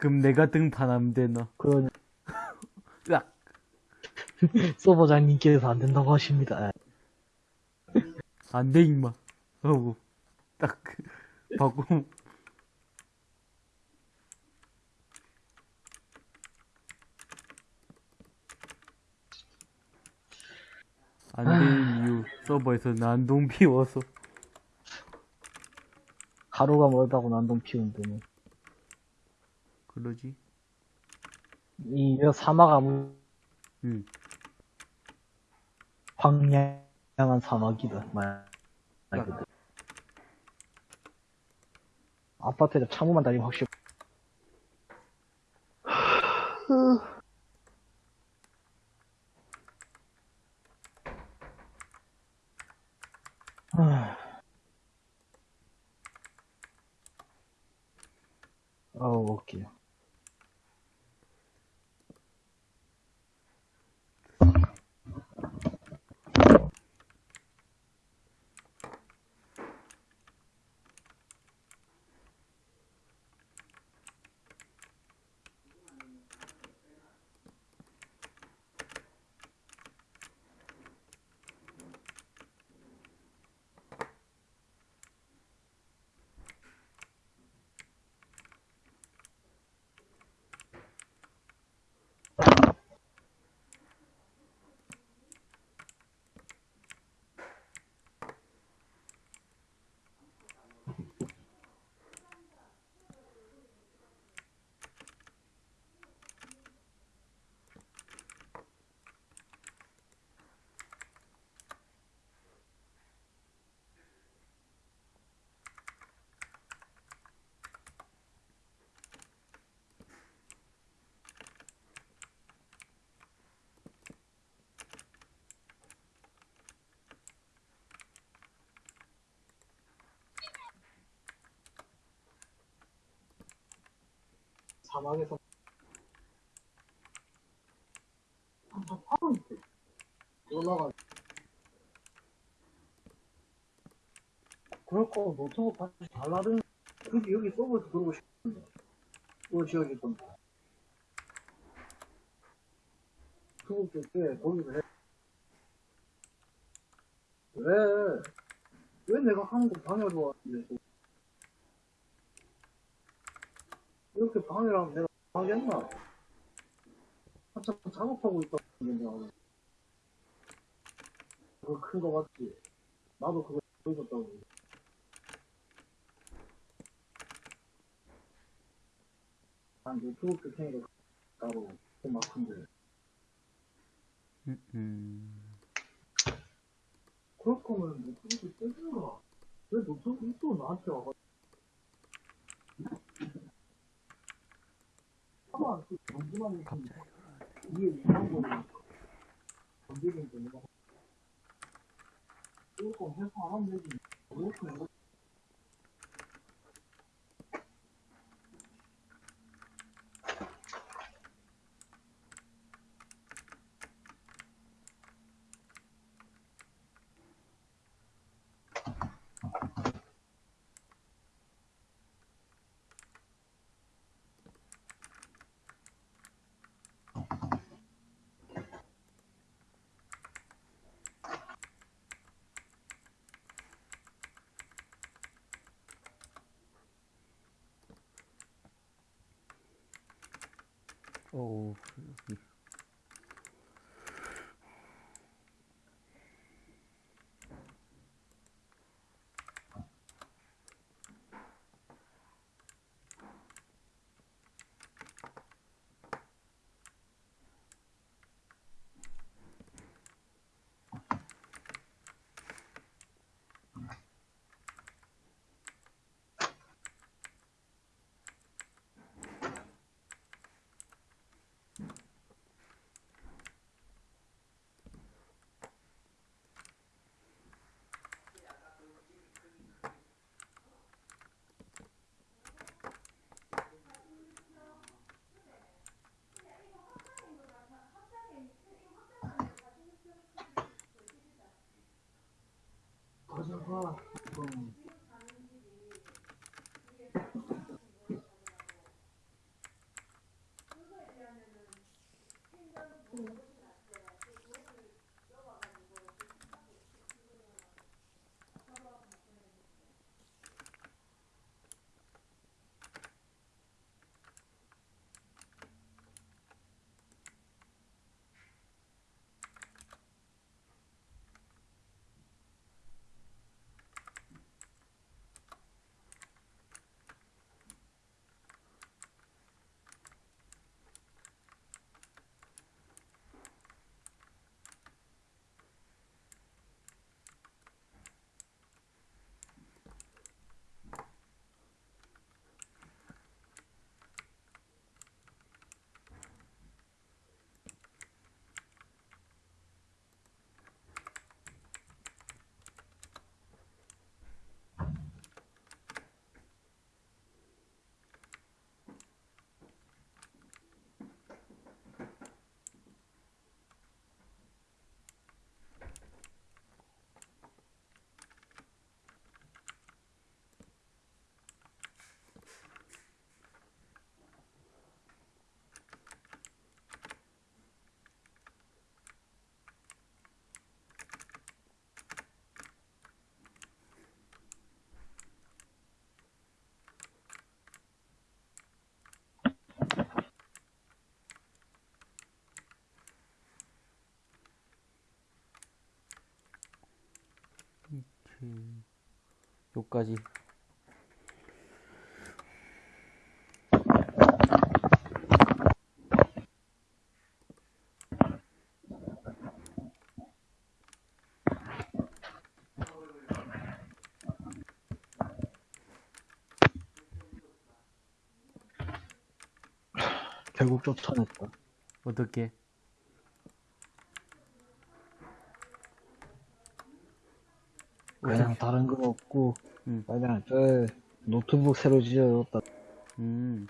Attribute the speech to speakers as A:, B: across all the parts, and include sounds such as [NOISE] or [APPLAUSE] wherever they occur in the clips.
A: 그럼 내가 등판하면 되나?
B: 그러냐.
A: 으악!
B: 서버장님께서 안 된다고 하십니다.
A: 안 돼, 임마. 하고, 딱, 바꾸. 안 되는 이유, 서버에서 난동 피워서.
B: 가루가 멀다고 난동 피운다네.
A: 그러지?
B: 이 사막 아무
A: 응.
B: 황량한 사막이다. 말, 말 그대로. 아파트에 창문만 달리면 확실히. 어우, 웃기요. 사막에서 올라가 그럴 거 노트북 다시 달라든 그게 여기 서버에서 들어오고 싶은데. 그 지역이 좀. 노트북 줄때 거기서 해. 왜? 왜 내가 거 방해하러 왔는데 이렇게 방해하면 내가 하겠나? 한참 작업하고 있다 그거 큰 거 맞지? 나도 그거 보여줬다고 난 노트북 줄 테니까 따로 그막 큰데
A: 음, 음.
B: 그럴 거면 노트북을 떼준가? 왜 노트북이 또 나한테 와가지고 그 정지만 있으면 위에 이상한 거는 건드리는 거 내가 이거 해서 안 하면 되지 이렇게 내가
A: 어우, 여기.
B: 가져가 좀
A: 음, 요까지.
B: 결국 쫓아냈다.
A: 어떻게?
B: 그냥 다른 거 없고,
A: 음.
B: 그냥 저 노트북 새로 지어졌다.
A: 음,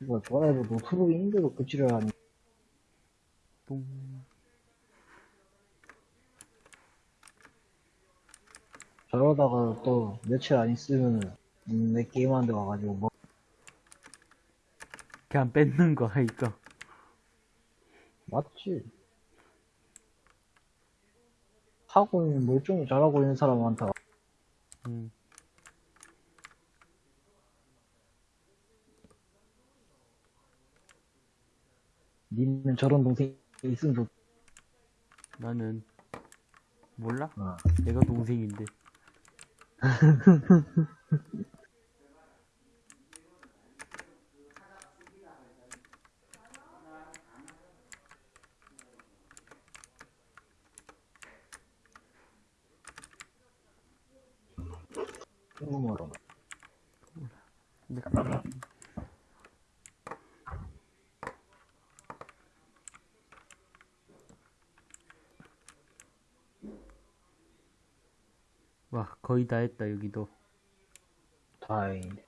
B: 뭐 좋아해도 노트북이 힘들고 그지를 하니.
A: 똥.
B: 저러다가 또 며칠 안 있으면 음, 내 게임하는데 와가지고 뭐
A: 그냥 뺏는 거 하니까.
B: 맞지? 하고 있는 멀쩡히 잘하고 있는 사람 많다.
A: 음,
B: 니는 저런 동생이 있으면 좋.
A: 나는, 몰라?
B: 어.
A: 내가 동생인데. [LAUGHS]
B: 궁금하다.
A: 내가 와, 거의 다 했다, 여기도.
B: 다행이네.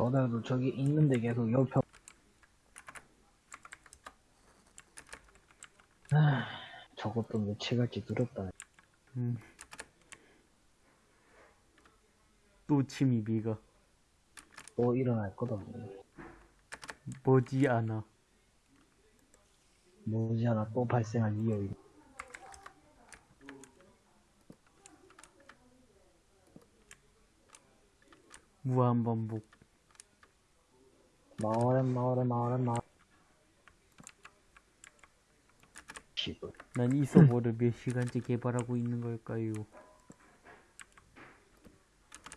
B: 저들도 저기 있는데 계속 옆에 아, 저것도 며칠 갈지 두렵다.
A: 음. 또 침입이가
B: 또 일어날 거다.
A: 머지 않아.
B: 뭐지 하나 또 발생할 이유.
A: 무한 반복.
B: 마을에 마을에 마을에 마을. 씨발.
A: 난 이 서버를 몇 시간째 개발하고 있는 걸까요?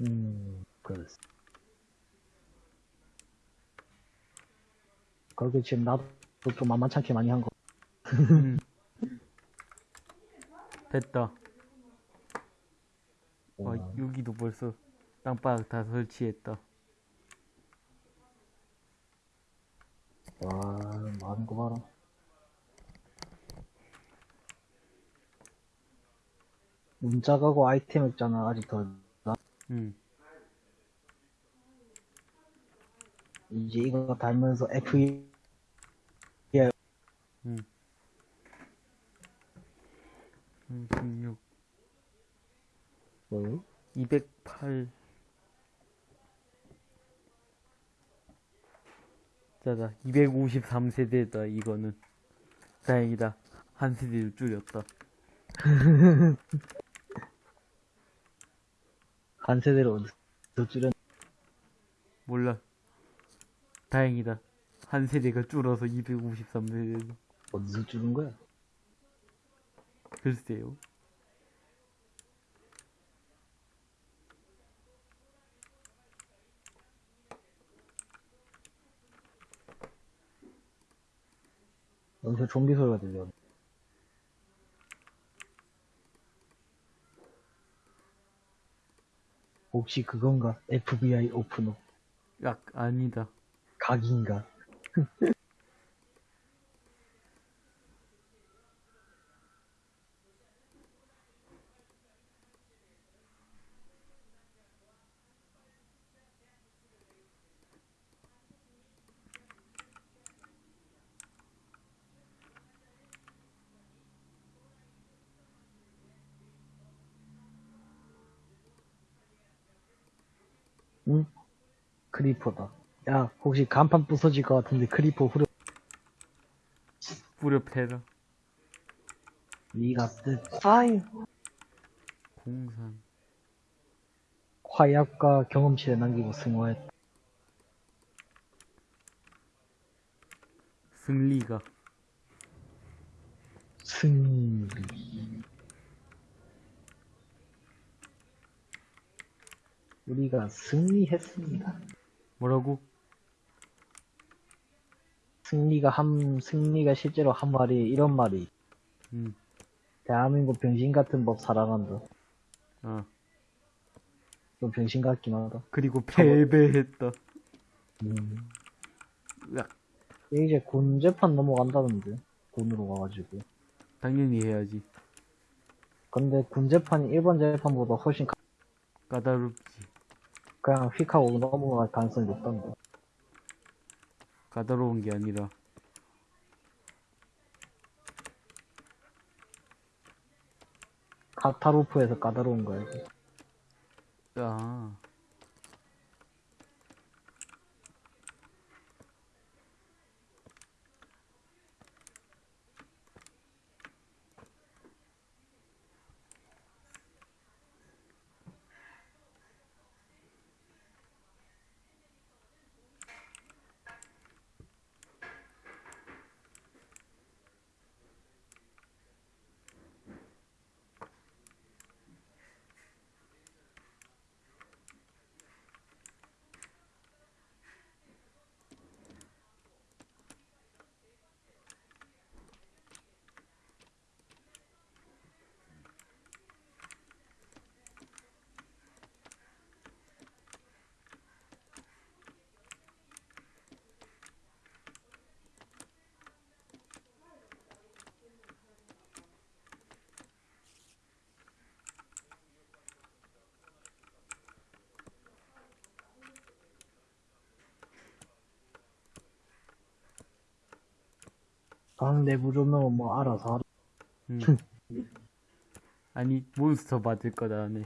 B: 음, 그렇어. 그렇게 지금 나도 좀 만만찮게 많이 한 거.
A: 음. [LAUGHS] 됐다. 와,
B: 와,
A: 여기도 벌써 땅바닥 다 설치했다.
B: 와, 많은 거 봐라. 문자 가고 아이템 있잖아, 아직 더. 나-
A: 음.
B: 이제 이거 달면서 F2
A: 음. 36,
B: 뭐요?
A: 208. 자다, 253세대다, 이거는. 다행이다. 한 세대를 줄였다. [LAUGHS]
B: 한 세대로 더 줄였,
A: 몰라. 다행이다. 한 세대가 줄어서 253세대로.
B: 어디서 줄인 거야?
A: 글쎄요.
B: 여기서 좀비 소리가 들려. 혹시 그건가? FBI 오픈업
A: 약, 아니다.
B: 각인가? [LAUGHS] 응? 크리퍼다. 야, 혹시 간판 부서질 것 같은데 크리퍼 후려.
A: 뿌려 패라.
B: 니가 뜻. 파이.
A: 공산.
B: 화약과 경험치를 남기고 승화했다.
A: 승리가.
B: 승리. 우리가 승리했습니다.
A: 뭐라고?
B: 승리가 한, 승리가 실제로 한 말이, 이런 말이,
A: 음,
B: 대한민국 병신 같은 법 사랑한다.
A: 아.
B: 좀 병신 같긴 하다.
A: 그리고 패배했다.
B: 음. 이제 군 재판 넘어간다는데, 군으로 가가지고.
A: 당연히 해야지.
B: 근데 군 재판이 일본 재판보다 훨씬 가-
A: 까다롭지.
B: 그냥 휙 하고 넘어갈 가능성이 높단다.
A: 까다로운 게 아니라.
B: 카타로프에서 까다로운 거야.
A: 아.
B: 방 내부 조명은 뭐 알아서 하라.
A: 음. [LAUGHS] 아니, 몬스터 맞을 거다, 네.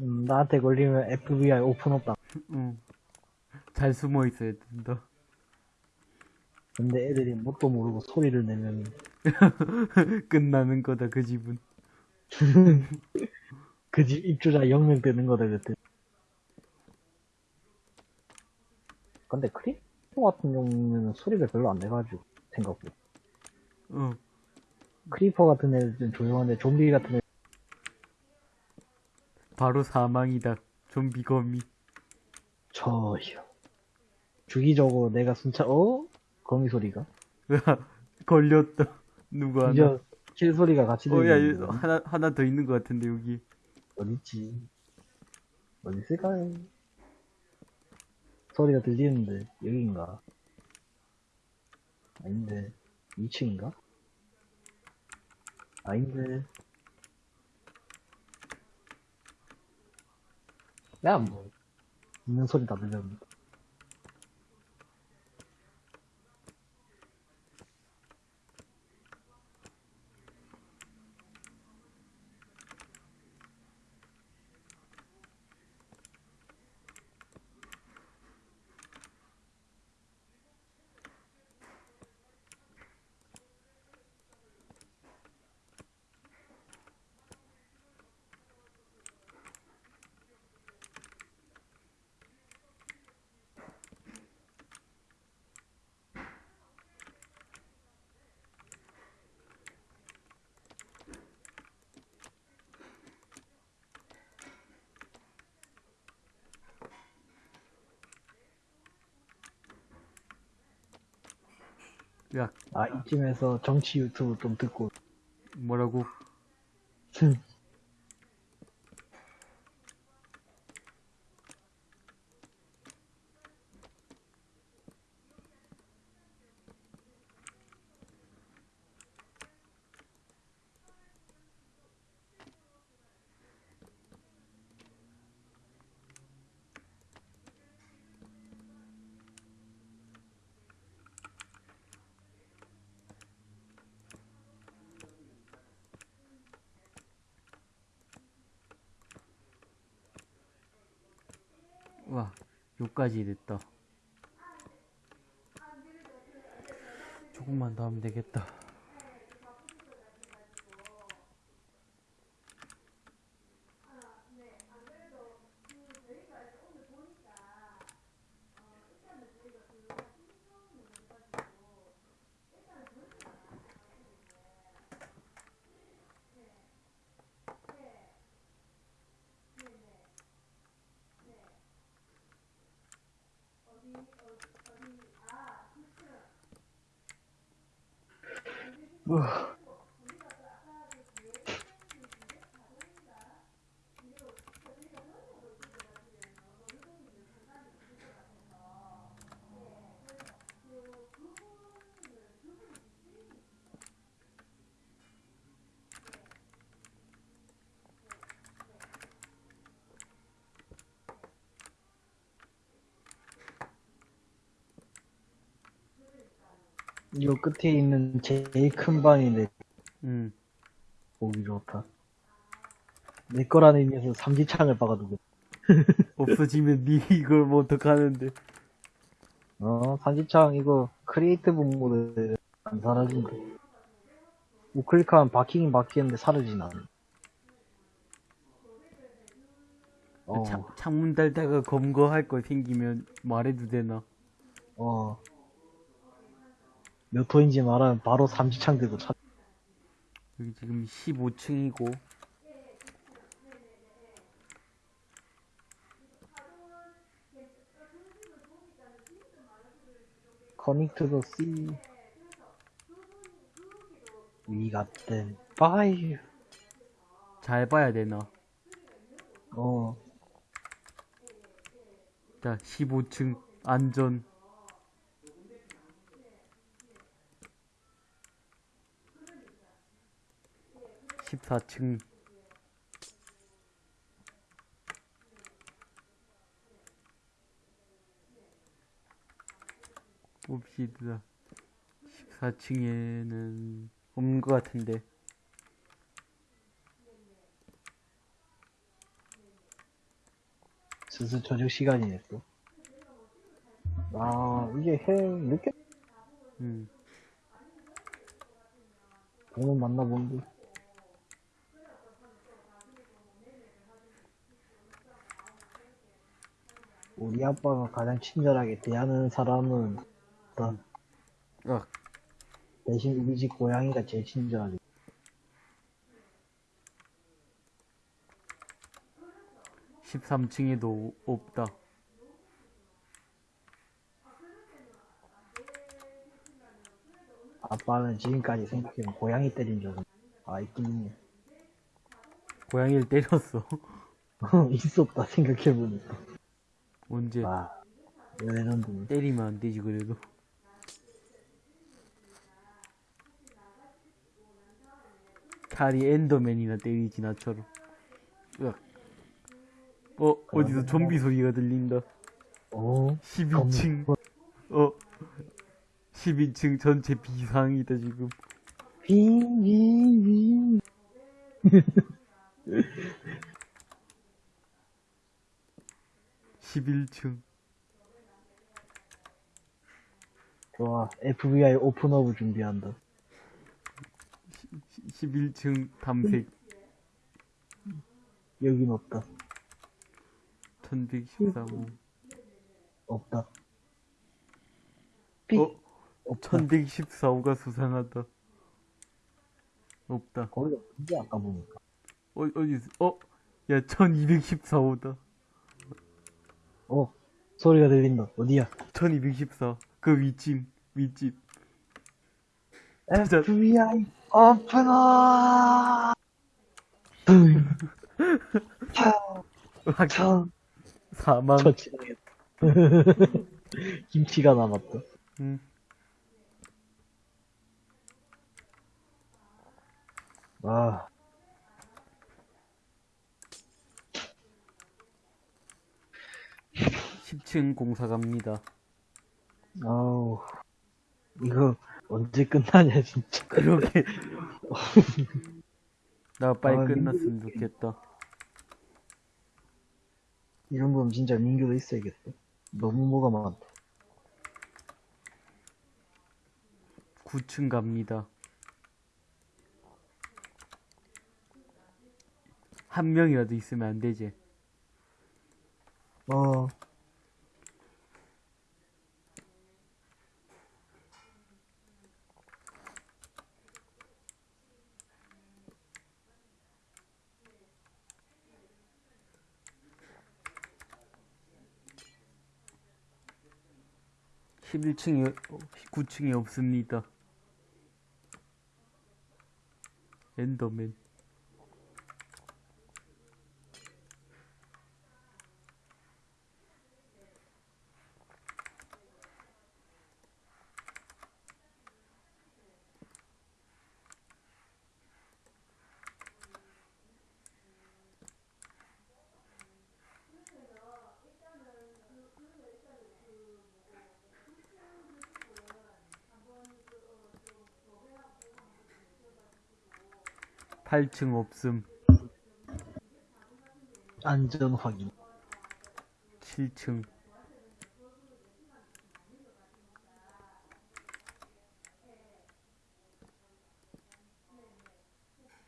B: 음, 나한테 걸리면 FBI 오픈업다. [LAUGHS]
A: 응. 잘 숨어 있어야 된다.
B: 근데 애들이 뭣도 모르고 소리를 내면 [LAUGHS]
A: 끝나는 거다, 그 집은.
B: 그 집 입주자 0명 되는 거다 그때. 근데 같은 경우는 소리가 별로 안 내가지고 생각보다.
A: 어.
B: creeper 같은 애들은 조용한데 좀비 같은 애
A: 바로 사망이다. 좀비 거미.
B: 저요. 주기적으로 내가 순차 어? 거미 소리가? [LAUGHS]
A: 걸렸다. 누구 하나.
B: kill 소리가 같이
A: 어, 야,
B: 들리는
A: 여-
B: 거
A: 하나, 하나 더 있는 것 같은데, 여기.
B: 어딨지? 어디 있을까요? 소리가 들리는데 여긴가? 아닌데 2층인가? 아닌데 야 뭐. 있는 소리 다 들렸는데
A: 야,
B: 아 이쯤에서 정치 유튜브 좀 듣고.
A: 뭐라고? 6까지 됐다. 조금만 더 하면 되겠다.
B: 요 끝에 있는 제일 큰 방인데
A: 음.
B: 보기 좋다. 내 거라는 의미에서 삼지창을 박아두고. [LAUGHS]
A: 없어지면 니 이걸 뭐 어떡하는데.
B: 어, 삼지창 이거 creative mode 안 사라진대. 우클릭하면 바뀌긴 바뀌는데 사라지나. 어,
A: 창, 창문 달다가 검거할 거 생기면 말해도 되나?
B: 어. 몇 호인지 말하면 바로 삼지창 들고 찾,
A: 여기 지금 15층이고
B: 커넥트 더 C. Got them. Bye.
A: 잘 봐야 되나?
B: 어,
A: 자, 15층 안전. (14층) 봅시다 (14층에는) 없는 것 같은데
B: 슬슬 저녁 시간이네 또. 아, 이게 해, 늦게
A: 음.
B: 보면 만나본데. 우리 아빠가 가장 친절하게 대하는 사람은 어떤
A: 아,
B: 대신 우리 집 고양이가 제일 친절하게.
A: 13층에도 없다.
B: 아빠는 지금까지 생각해보면 고양이 때린 적은 아 있긴 있네.
A: 고양이를 때렸어. [LAUGHS]
B: 있었다 생각해보니까.
A: 언제?
B: 아, 레전드네.
A: 때리면 안 되지, 그래도. 차라리 엔더맨이나 때리지, 나처럼. 으악. 어, 어디서 좀비 소리가 들린다.
B: 오,
A: 12층. 어. 12층 전체 비상이다, 지금.
B: 윙윙윙. [LAUGHS]
A: 11층.
B: 좋아, FBI 오픈업을 준비한다.
A: 11층 탐색.
B: 여긴 없다.
A: 1113호.
B: 없다. 삑.
A: 어?
B: 없다.
A: 1114호가 수상하다. 없다.
B: 거기 없지 아까 보니까.
A: 어, 어디, 있어? 어? 야, 1214호다.
B: 어, 소리가 들린다. 어디야?
A: 1214. 그 윗집,
B: FBI. [LAUGHS] 음.
A: 아,
B: 참.
A: 사망.
B: 김치가 남았다.
A: 응.
B: 아,
A: 10층 공사 갑니다.
B: 아우. 이거 언제 끝나냐 진짜.
A: 그러게. [LAUGHS] 나 빨리
B: 아,
A: 끝났으면 좋겠다.
B: 이 정도면 진짜 민규도 있어야겠다. 너무 뭐가 많다.
A: 9층 갑니다. 한 명이라도 있으면 안 되지.
B: 어,
A: 십일 층이 9층이 없습니다. 엔더맨. 팔층 없음.
B: 안전 확인.
A: 7층.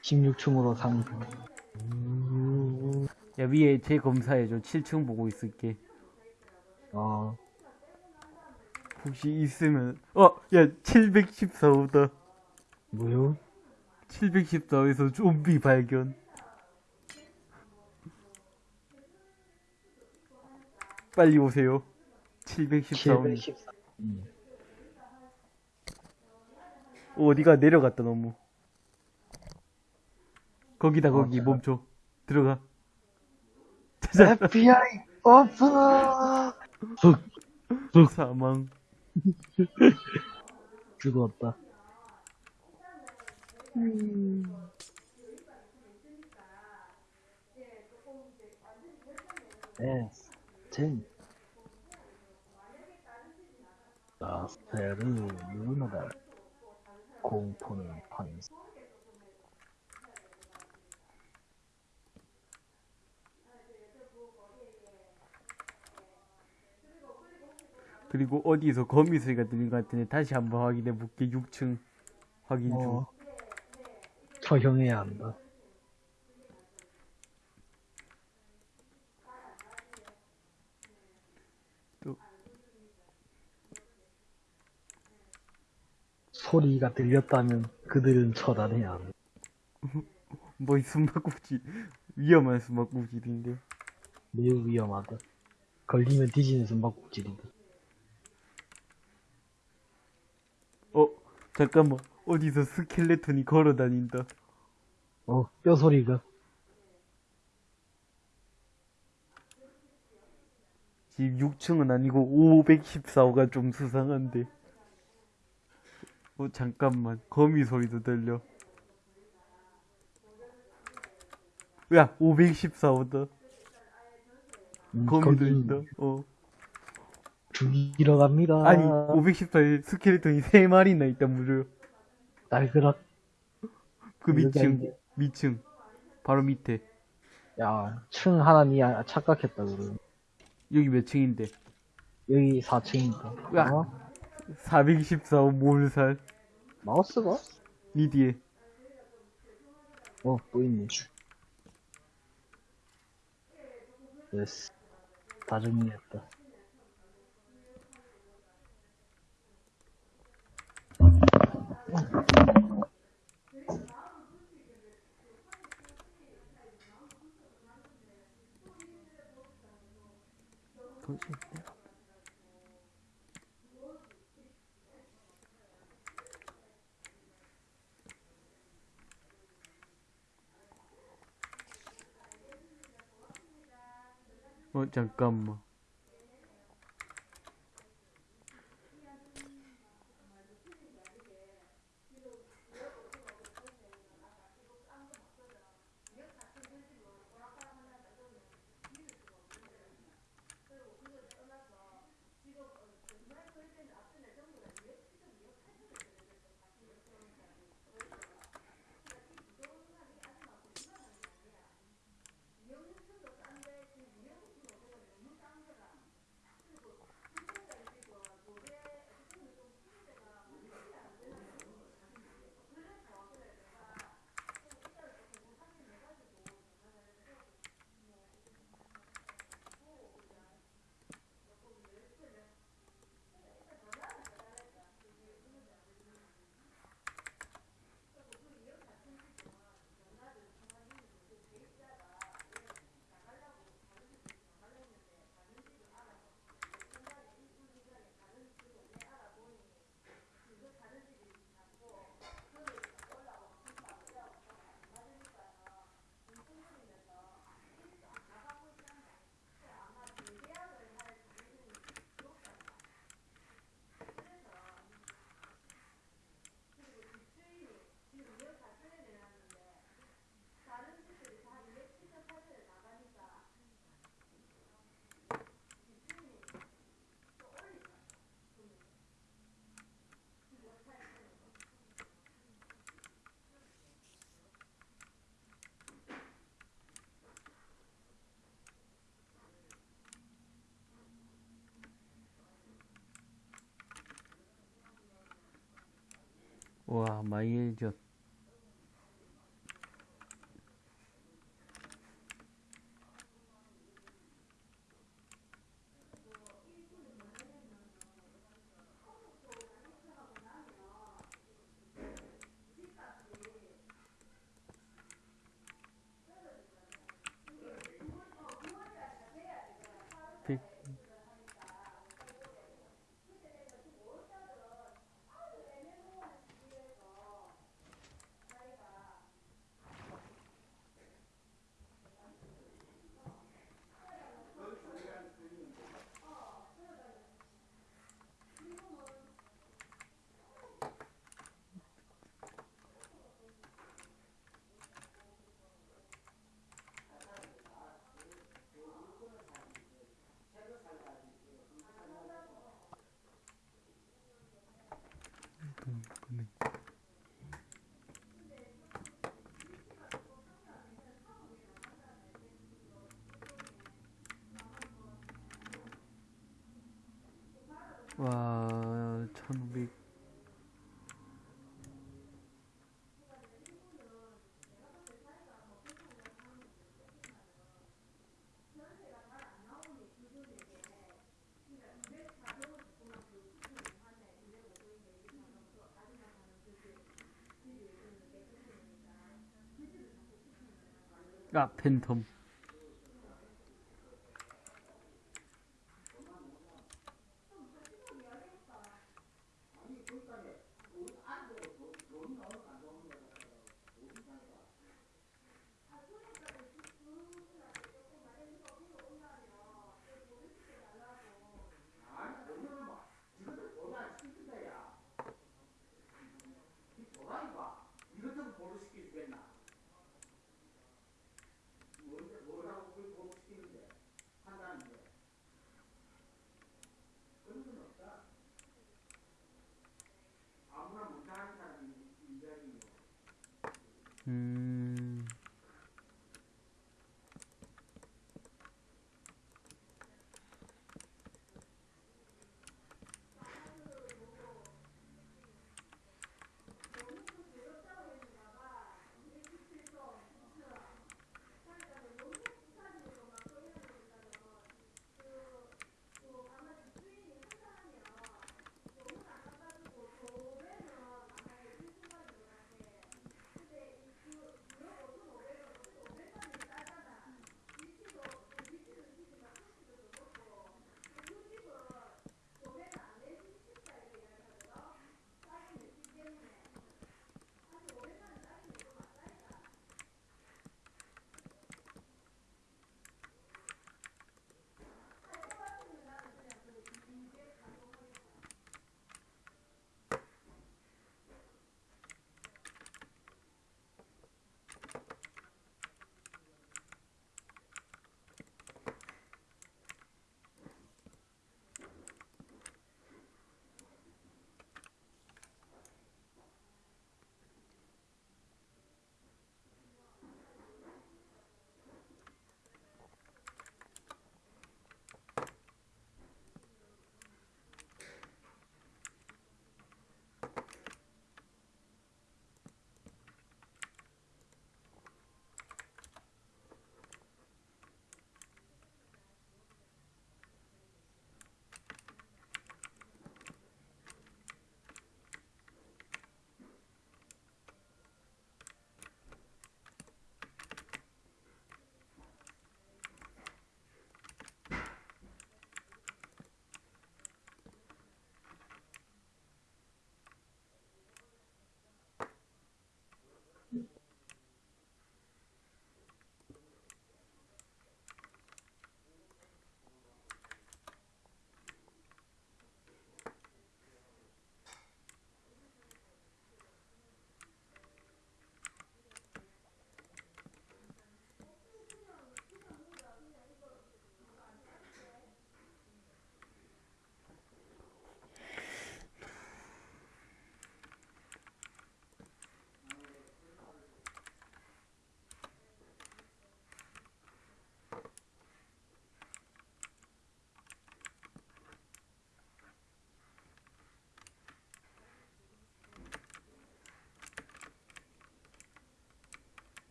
B: 십육 층으로 상승.
A: 야, 위에 제 검사해줘. 7층 보고 있을게.
B: 어,
A: 혹시 있으면, 어! 야, 714호다.
B: 뭐요?
A: 714호에서 좀비 발견. 빨리 오세요. 714호.
B: 714. 음.
A: 어디가 내려갔다, 너무. 거기다, 거기,
B: 어,
A: 멈춰. 들어가. 찾아,
B: FBI 오픈!
A: 사망.
B: 죽었다. S 10 라스테르 누나다. 공포는 환상
A: 그리고 어디서 거미 소리가 들린 것 같은데 다시 한번 확인해 볼게. 6층. 확인 중.
B: 어, 처형해야 한다.
A: 또.
B: 소리가 들렸다면 그들은 처단해야 한다.
A: 뭐이 숨바꼭질 위험한 숨바꼭질인데.
B: 매우 위험하다. 걸리면 뒤지는 숨바꼭질이다.
A: 어 잠깐만 어디서 스켈레톤이 걸어 다닌다.
B: 어, 뼈 소리가.
A: 지금 6층은 아니고 514호가 좀 수상한데. 어 잠깐만 거미 소리도 들려. 야 514호다.
B: 음,
A: 거미
B: 거기
A: 들린다. 어
B: 죽이러 갑니다.
A: 아니 514에 스켈레톤이 3 마리나 있다 무려.
B: 날그락.
A: 그 밑층 밑층 바로 밑에
B: 야, 층 하나 니 아- 착각했다, 그래.
A: 여기 몇 층인데?
B: 여기 4층이다.
A: 야.
B: 어?
A: 414호 몰살
B: 마우스가?
A: 니 뒤에
B: 어, 또 있네. 됐어. 다 정리했다.
A: 도대체 내가 어 잠깐만 와 많이 해졌 와, 1500. 아, 팬텀.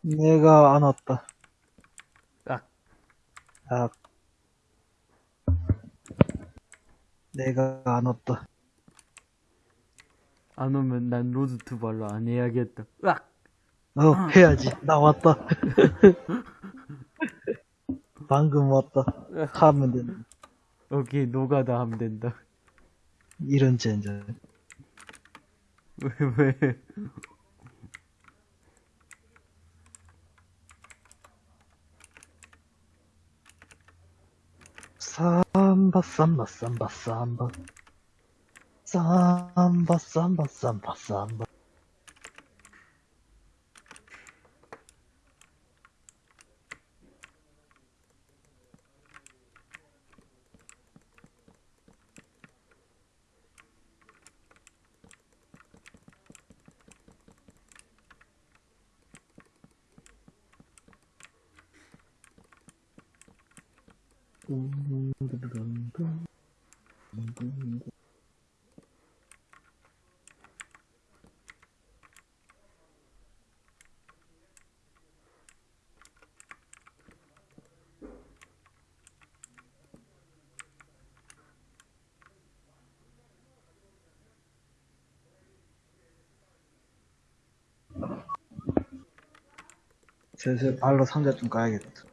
B: 내가 안 왔다.
A: 아,
B: 아. 내가 안 왔다.
A: 안 오면 난 road to 발로 안 해야겠다. 으악!
B: 어, 해야지. 나 왔다. [LAUGHS] 방금 왔다. 하면 된다.
A: 오케이, 노가다 하면 된다.
B: 이런 젠장.
A: 왜, 왜?
B: 삼바, 삼바, 삼바, 삼바. 삼바, 삼바, 삼바, 삼바. 슬슬 발로 상자 좀 까야겠다.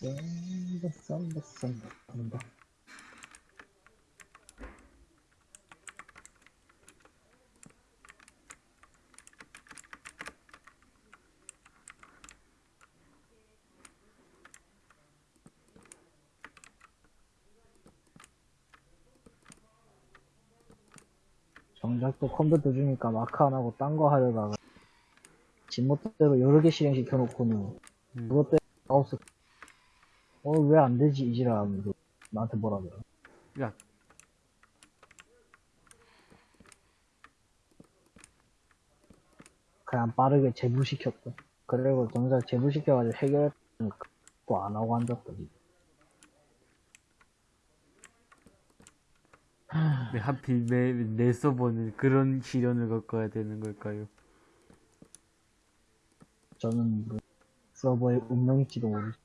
B: 쌈바, 쌈바, 쌈바, 쌈바. 정작 또 컴퓨터 주니까 마크 안 하고 딴 거 하려다가 지멋대로 여러 개 실행시켜 놓고는
A: 음.
B: 그것 때문에 마우스 어왜 안 되지 이지라 하면서 나한테 뭐라 그래
A: 야,
B: 그냥 빠르게 제부시켰다 그리고 정작 제부시켜가지고 해결했으니까 또 안 하고 앉았다 지금.
A: 왜 하필 내, 내 서버는 그런 시련을 겪어야 되는 걸까요?
B: 저는 그 서버의 운명일지도 모르지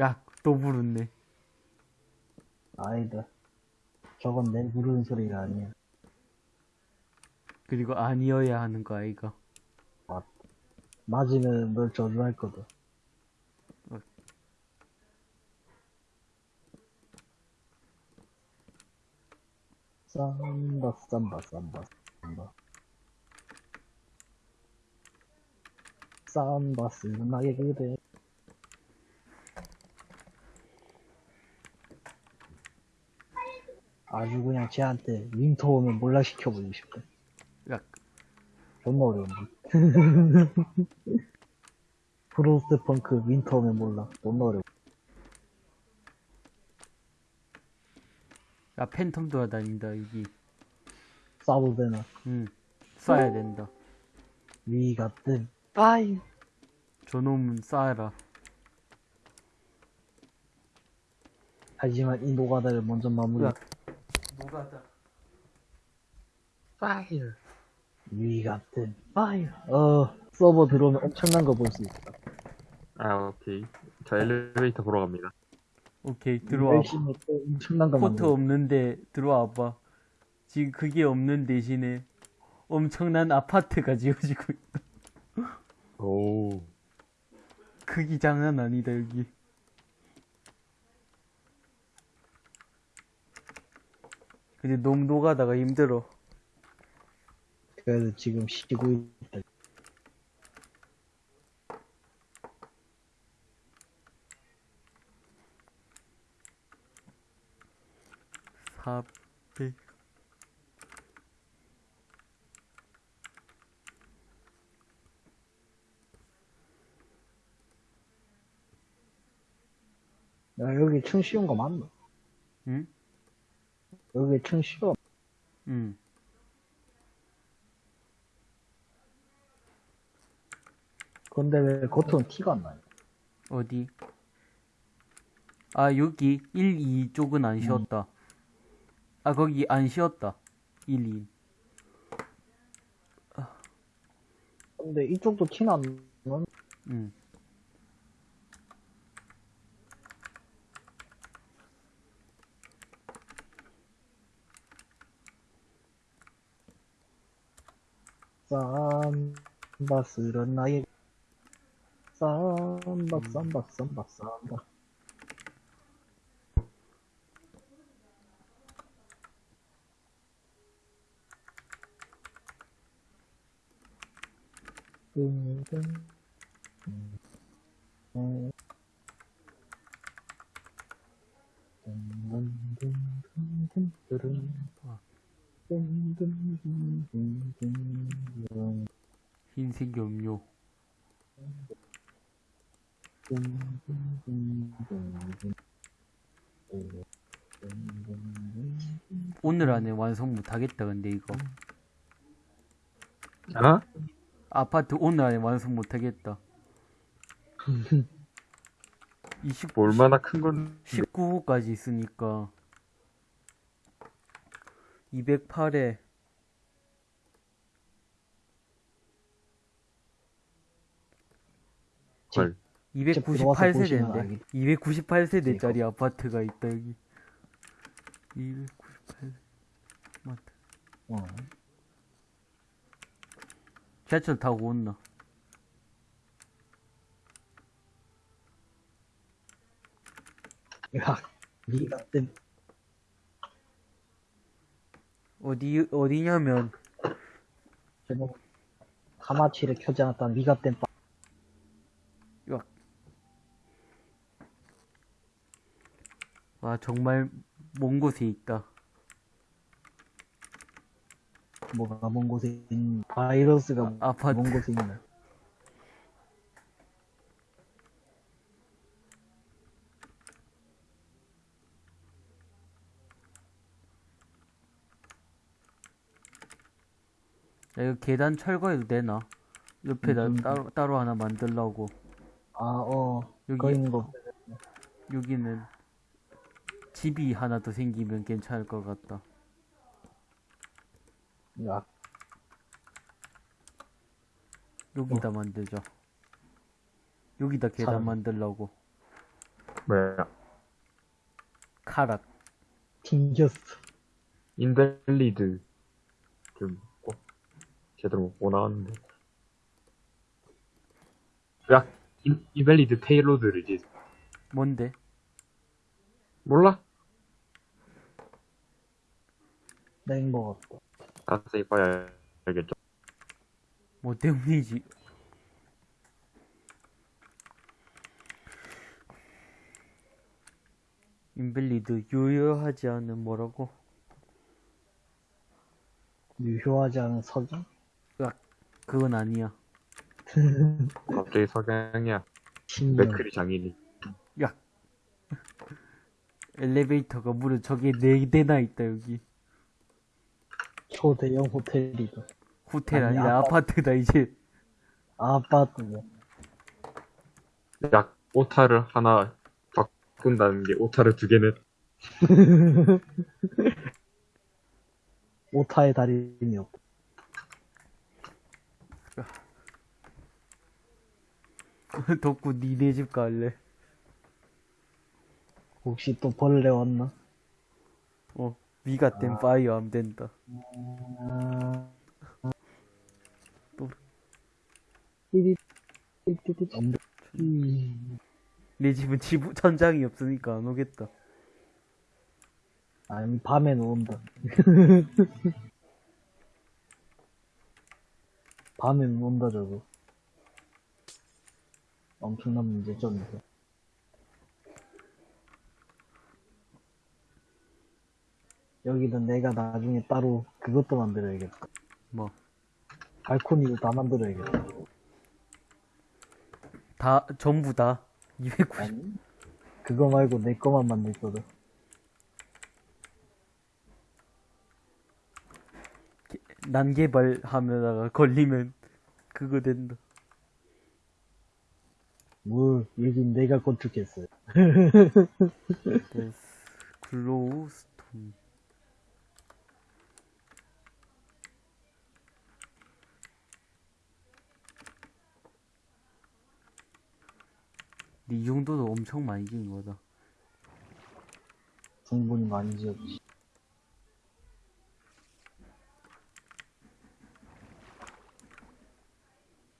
A: 야, 또 부르네.
B: 아니다 저건 내 부르는 소리가 아니야
A: 그리고 아니어야 하는 거 아이가.
B: 맞으면 널 저주할 거다 쌈바 쌈바 쌈바 쌈바 쌈바 쓰나게 그대 아주 그냥 쟤한테 윈터 오면 몰락 시켜버리고 싶다.
A: 야,
B: 존나 어려운데. [LAUGHS] 프로스트 펑크 윈터 오면 몰라. 존나 어려워
A: 야, 팬텀 돌아다닌다, 여기.
B: 싸도 되나
A: 응, 쏴야 된다.
B: we gotta fire
A: 저놈은 쏴라.
B: 하지만 이 노가다를 먼저 마무리
A: 야, 노가다.
B: fire we gotta fire 어 서버 들어오면 엄청난 거 볼 수 있어
C: 아, 오케이. 저 엘리베이터 보러 갑니다.
A: 오케이, 들어와.
B: 엄청난 거
A: 포트 없는데 들어와 봐. 지금 그게 없는 대신에 엄청난 아파트가 [LAUGHS] 지어지고 있다.
C: 오.
A: 크기 장난 아니다, 여기. 근데 농도 가다가 힘들어.
B: 그래도 지금 쉬고 있다
A: 하필
B: 야, 여기 층 쉬운 거 맞나?
A: 응?
B: 여기 층 쉬워.
A: 응.
B: 근데 왜 겉은 티가 안 나요?
A: 어디? 아, 여기 1, 2쪽은 안 음. 쉬었다. 응. 아, 거기 안 쉬었다. 1, 2.
B: 근데 이쪽도 티는 안 나.
A: 응.
B: 쌈바 쓰런 나의 쌈바 쌈바 쌈바 쌈바 등등 흰색 염료
A: 오늘 안에 완성 못하겠다 근데 이거 아?
C: 어?
A: 아파트 오늘 안에 완성 못하겠다. [LAUGHS] 20,
C: 뭐 얼마나 큰 건,
A: 19호까지 있으니까. 208에.
C: 헐.
B: 들어와서 보시면
A: 298세대인데.
B: 알겠-
A: 298세대짜리 아파트가 있다 여기. 298 맞다.
B: 어.
A: 지하철 타고 온나
B: 야, 니가 뜬
A: 어디 어디냐면.
B: 저거 하마치를 켜지 않았다 니가 뗀 빠.
A: 와 정말 먼 곳에 있다
B: 뭐가 먼 곳에 있는 바이러스가
A: 아, 아파트.
B: 먼 곳에 있나?
A: 야, 이거 계단 철거해도 되나? 옆에다
B: 음, 음.
A: 따로 따로 하나 만들라고
B: 아, 어,
A: 여기-
B: 거 있는 거.
A: 여기는 집이 하나 더 생기면 괜찮을 것 같다
B: 야,
A: 여기다 만들자 여기다 계단
B: 사람.
A: 만들라고
C: 뭐야.
A: 카락
B: 튕겼어.
C: invalid. 좀, 꼭, 제대로 못 나왔는데. 야, 인, invalid payload를 이제,
A: 뭔데?
C: 몰라?
B: 땡 먹었다.
C: 자세히 봐야 알겠죠.
A: 뭐 때문이지? 인벨리드 유효하지 않은 뭐라고?
B: 유효하지 않은 석영?
A: 그건 아니야. [LAUGHS]
C: 갑자기 석양이야.
B: 신명.
C: 맥크리 장인이.
A: 야. 엘리베이터가 무려 저게 네 대나 있다 여기.
B: 초대형 호텔이다.
A: 호텔
B: 아니,
A: 아니라
B: 아파-
A: 아파트 다 이제.
B: 아파트야.
C: 약, 오타를 하나 바꾼다는 게 오타를 두 개는. [LAUGHS]
B: 오타의 달인이 없다.
A: 덕구 니네 집 갈래?
B: 혹시 또 벌레 왔나?
A: 어. 위가 땐 파이어 안 된다.
B: 아... 음,
A: 내 집은 지부 천장이 없으니까 안 오겠다.
B: 아니, 밤에는 온다. 밤에는 온다, 저거. 엄청난 문제점이죠. 여기는 내가 나중에 따로 그것도 만들어야겠다.
A: 뭐.
B: 발코니도 다 만들어야겠다.
A: 다 전부 다 290.
B: 아니? 그거 말고 내 거만 만들 거든.
A: 난개발하면다가 걸리면 그거 된다.
B: 뭘, 여긴 내가 건축했어요. [LAUGHS]
A: That's glowstone. 이 정도도 엄청 많이 지은 거다.
B: 충분히 많이 지었지.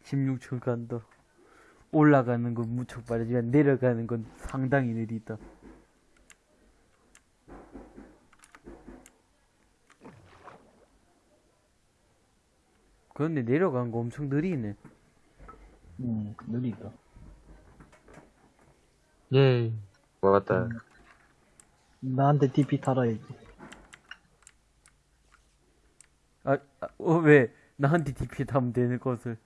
A: 십육 층 간다. 올라가는 건 무척 빠르지만 내려가는 건 상당히 느리다. 그런데 내려간 거 엄청 느리네.
B: 음, 느리다.
C: 예. 먹었다.
B: 음. 나한테 TP 달아야지.
A: 아, 아, 어, 왜? 나한테 DP 타면 되는 것을.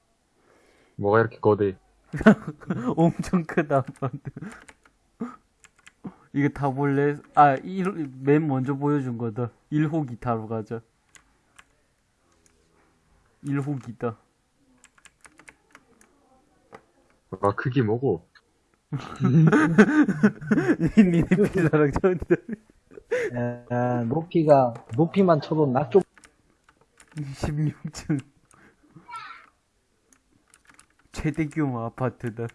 C: 뭐가 이렇게 거대? [LAUGHS]
A: 엄청 크다, 아빠한테. [LAUGHS] 이거 타볼래? 아, 일, 맨 먼저 보여준 거다. 1호 기 타러 가자. 1호기다.
C: 아, 크기 뭐고?
A: 니네 필라랑 저한테
B: 야, 높이가, 높이만 쳐도 낙좀
A: 16층. 최대 규모 아파트다.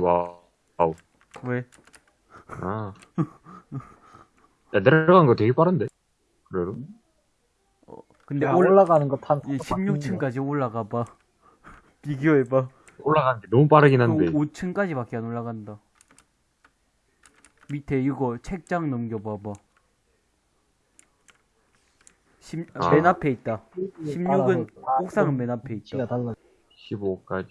C: 와우.
A: 왜?
C: 아. 야, 내려간 거 되게 빠른데? 그래도?
A: 근데
B: 야,
A: 올,
B: 올라가는 거 탄.
A: 16층까지 올라가 봐. [LAUGHS] 비교해 봐.
C: 올라가는 게 너무 빠르긴 한데.
A: 5층까지밖에 안 올라간다. 밑에 이거 책장 넘겨봐봐. 십-
C: 아.
A: 맨 앞에 있다. 16은 옥상은 맨 앞에 있다.
B: 달라.
C: 15까지.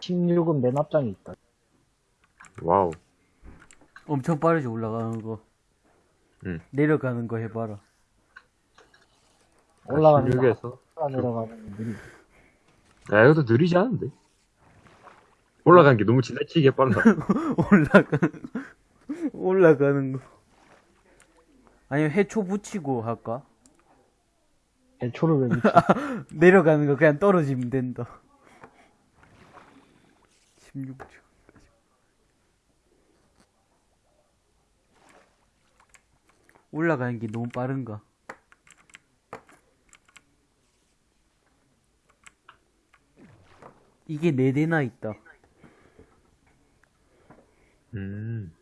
B: 16은 맨 앞장에 있다.
C: 와우.
A: 엄청 빠르지 올라가는 거.
C: 응.
A: 내려가는 거 해봐라.
B: 올라가는 거
C: 16에서.
B: 하나 내려가는 거 느리.
C: 야, 이것도 느리지 않은데? 올라간 게 너무 지나치게 빨라. [LAUGHS]
A: 올라가 올라가는 거. 아니면 해초 붙이고 할까?
B: 애초를 왜 밑에 [LAUGHS]
A: 내려가는 거 그냥 떨어지면 된다. 16초. 올라가는 게 너무 빠른가? 이게 네 대나 있다.
C: 음.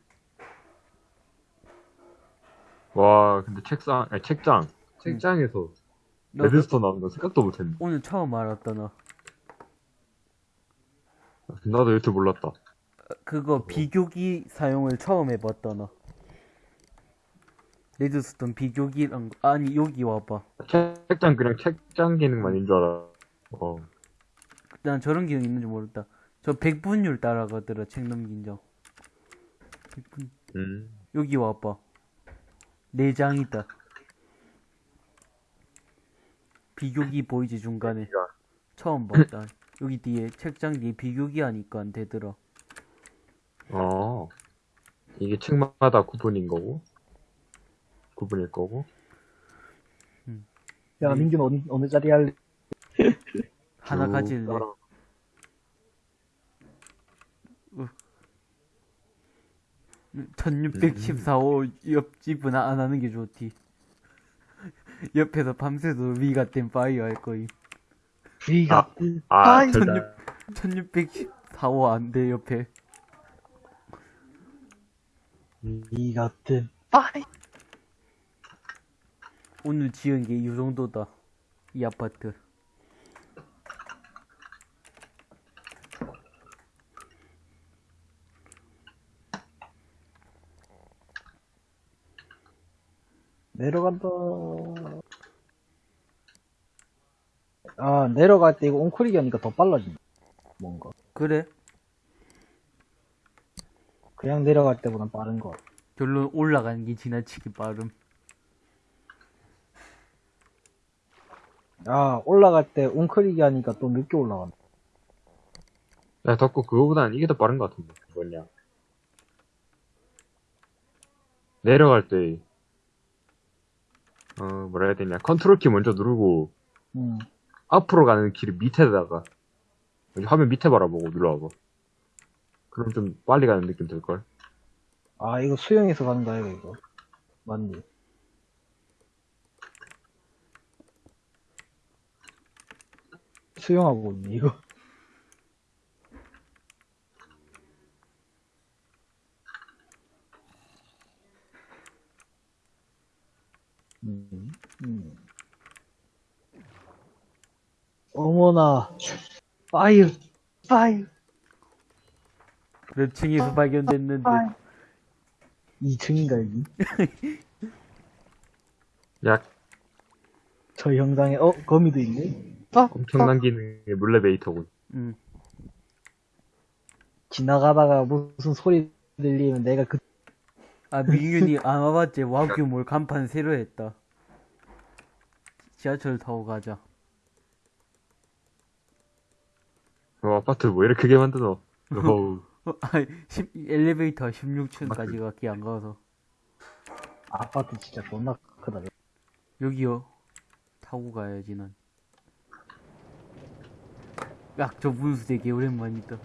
C: 와, 근데 책상, 아니, 책장. 책장에서
A: 너
C: redstone 나오는 거 생각도 못했네.
A: 오늘 처음 알았다 나.
C: 나도 줄 몰랐다.
A: 그거 비교기 사용을 처음 해봤다 나. redstone 비교기랑 아니 여기 와봐.
C: 책장 그냥 책장 기능만인 줄 알아. 어.
A: 난 저런 기능 있는지 모르다. 저 100분율 따라가더라 책 넘긴 적. 100분.
C: 음.
A: 여기 와봐. 네 장이다. 비교기 보이지 중간에. 처음 봤다. [LAUGHS] 여기 뒤에 책장 뒤에 비교기 하니까 안 되더라.
C: 어. 이게 책마다 구분인 거고. 구분일 거고.
B: 야 민균 어느, 어느 자리 할래? [LAUGHS]
A: 하나
C: 쭉
A: 가질래.
C: 따라-
A: 음, 1614호 옆집은 안 하는 게 좋디. [LAUGHS] 옆에서 밤새도 we gotta fire 할 거임.
B: 위가
C: 아,
B: 아이,
C: 절대.
A: 1614호 안 돼, 옆에.
B: we gotta fire
A: 오늘 지은 게 이 정도다. 이 아파트.
B: 내려간다. 아 내려갈 때 이거 옹크리기 하니까 더 빨라진다. 뭔가
A: 그래?
B: 그냥 내려갈 때보단 빠른 거.
A: 결론 올라가는 게 지나치게 빠름.
B: 아, 올라갈 때 웅크리기 하니까 또 늦게 올라간다.
C: 야, 덕구 그거보단 이게 더 빠른 것 같은데. 뭐냐. 내려갈 때, 어, 뭐라 해야 되냐. 컨트롤 키 먼저 누르고,
B: 응.
C: 앞으로 가는 길을 밑에다가, 여기 화면 밑에 바라보고 눌러봐. 그럼 좀 빨리 가는 느낌 들걸?
B: 아, 이거 수영해서 가는 거야, 이거. 맞니? 수영하고 있네, 이거. 음, 음. 어머나, fire, 파이어,
A: 몇 층에서 발견됐는데,
B: 파이어. 2층인가, 여기?
C: 야,
B: 저 영상에, 어, 거미도 있네? 아,
C: 엄청난 기능의 물레베이터군.
A: 음.
B: 지나가다가 무슨 소리 들리면 내가 그,
A: 아, 민균이 안 와봤지? 와규몰 간판 새로 했다. 지하철 타고 가자.
C: 어, 아파트 뭐 이렇게 크게? [LAUGHS] 어우,
A: 어, 아이, 10 엘리베이터 16층까지 가기 안 가서.
B: 아파트 진짜 존나 크다.
A: 여기요. 타고 가야지, 난. 야, 저 분수 되게 오랜만이다.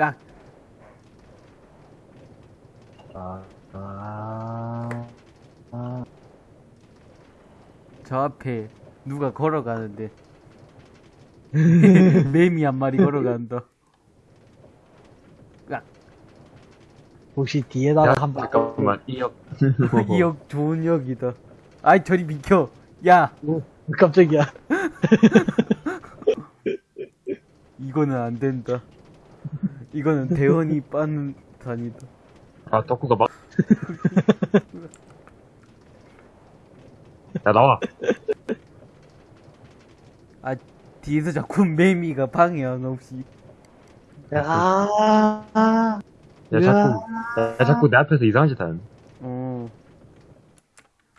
A: 야,
B: 아, 아, 아,
A: 저 앞에 누가 걸어가는데. [LAUGHS] 매미 한 마리 걸어간다. 야,
B: 혹시
C: 야,
B: 뒤에다가 한 번,
C: 잠깐만, 이 역. [LAUGHS]
A: 이 역 좋은 역이다. 아이, 저리 비켜. 야,
B: 오, 깜짝이야. [LAUGHS]
A: 이거는 안 된다. 이거는 대원이 [LAUGHS] 빠는 단이다.
C: 아, 덕구가 막. 야, 나와.
A: 아, 뒤에서 자꾸 매미가 방해하는 없이.
B: 야, 아,
C: 야, 자꾸, 야, 자꾸 내 앞에서 이상한 짓 하네.
A: 어.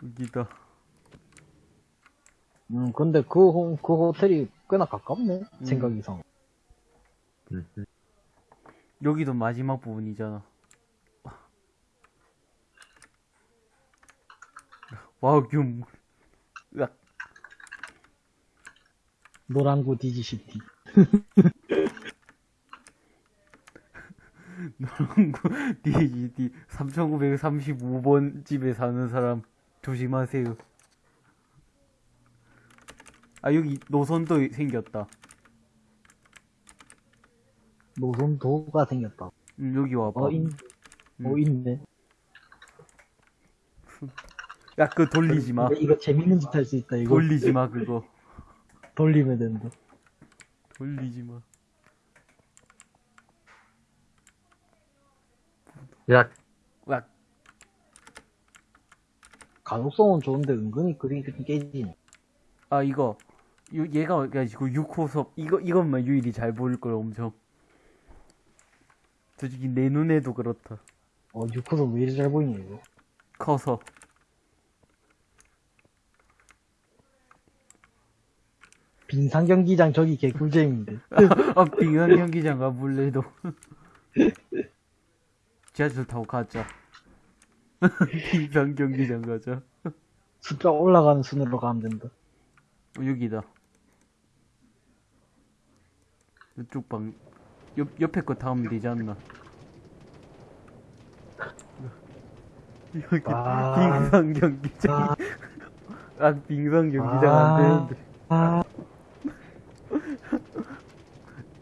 A: 여기다.
B: 음, 근데 그, 호, 그 호텔이 꽤나 가깝네.
A: 음.
B: 생각 이상.
C: 응, 응.
A: 여기도 마지막 부분이잖아. 와우, 뷸. 으악.
B: 노란구 디지시티.
A: 노랑구 DGD 3935번 집에 사는 사람 조심하세요. 아, 여기 노선도 생겼다.
B: 노선도가 생겼다.
A: 음, 여기 와봐.
B: 어, 있, 어,
A: 음.
B: 있네.
A: 야, 그거 돌리지 마.
B: 이거 재밌는 짓 할 수 있다, 이거.
A: 돌리지 마, 그거.
B: 돌리면 된다.
A: 돌리지 마.
C: 야,
A: 야,
B: 가독성은 좋은데 은근히 그림이 깨지네.
A: 아, 이거. 요- 얘가 가지고 6호섭. 이거, 이것만 유일이 잘 보일 걸, 엄청. 솔직히 내 눈에도 그렇다.
B: 어, 6호선 왜 이리 잘 보이냐, 이거.
A: 커서.
B: 빙상 경기장 저기 개꿀잼인데. [LAUGHS]
A: 아, 빙상 경기장 가볼래도. [LAUGHS] 지하철 타고 가자. [LAUGHS] 빙상 경기장 가자.
B: 숫자 올라가는 순으로 가면 된다.
A: 어, 여기다. 이쪽 방, 옆, 옆에 거 타면 되지 않나? 여기,
B: 아.
A: 빙상 경기장. 아, 빙상 경기장
B: 아.
A: 안 되는데.
B: 아,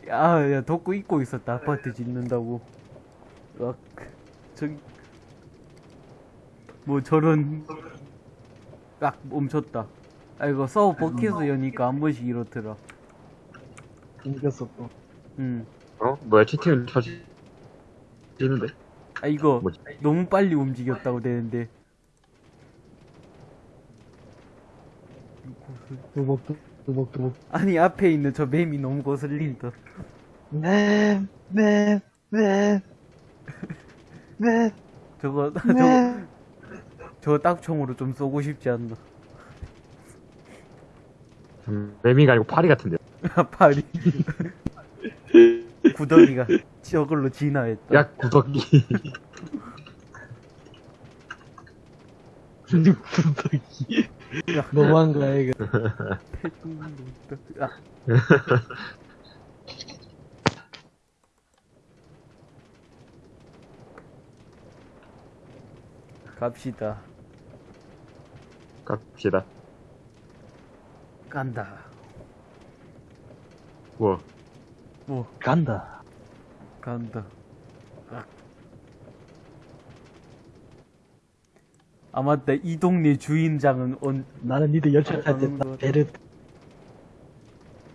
A: 야, 야, 덮고 입고 있었다. 아파트 짓는다고. 아, 저기. 뭐 저런. 아, 멈췄다. 아, 이거 서버 버킷에서 여니까 한 번씩 이렇더라.
B: 생겼어 또.
A: 응.
C: 어? 뭐야, 채팅을 쳐지는데?
A: 아, 이거
C: 뭐지?
A: 너무 빨리 움직였다고 되는데.
B: 두벅, 두벅, 두벅.
A: 아니, 앞에 있는 저 뱀이 너무 거슬린다.
B: 네, 네, 네, 네.
A: 저거,
B: 네.
A: 저거, 저거 딱총으로 좀 쏘고 싶지 않나.
C: 음, 매미가 아니고 파리 같은데. [LAUGHS]
A: 팔이. [LAUGHS] 구덩이가 저걸로 진화했다.
C: 야, 구석기.
B: 구덕이. 너무한 거야, 이거.
A: 아, 갑시다.
C: 갑시다.
A: 간다.
C: 뭐,
A: 뭐,
B: 간다.
A: 간다. 아. 아, 맞다. 이 동네 주인장은 온,
B: 나는 니들 열차 탈때
A: 가는 거
B: 배를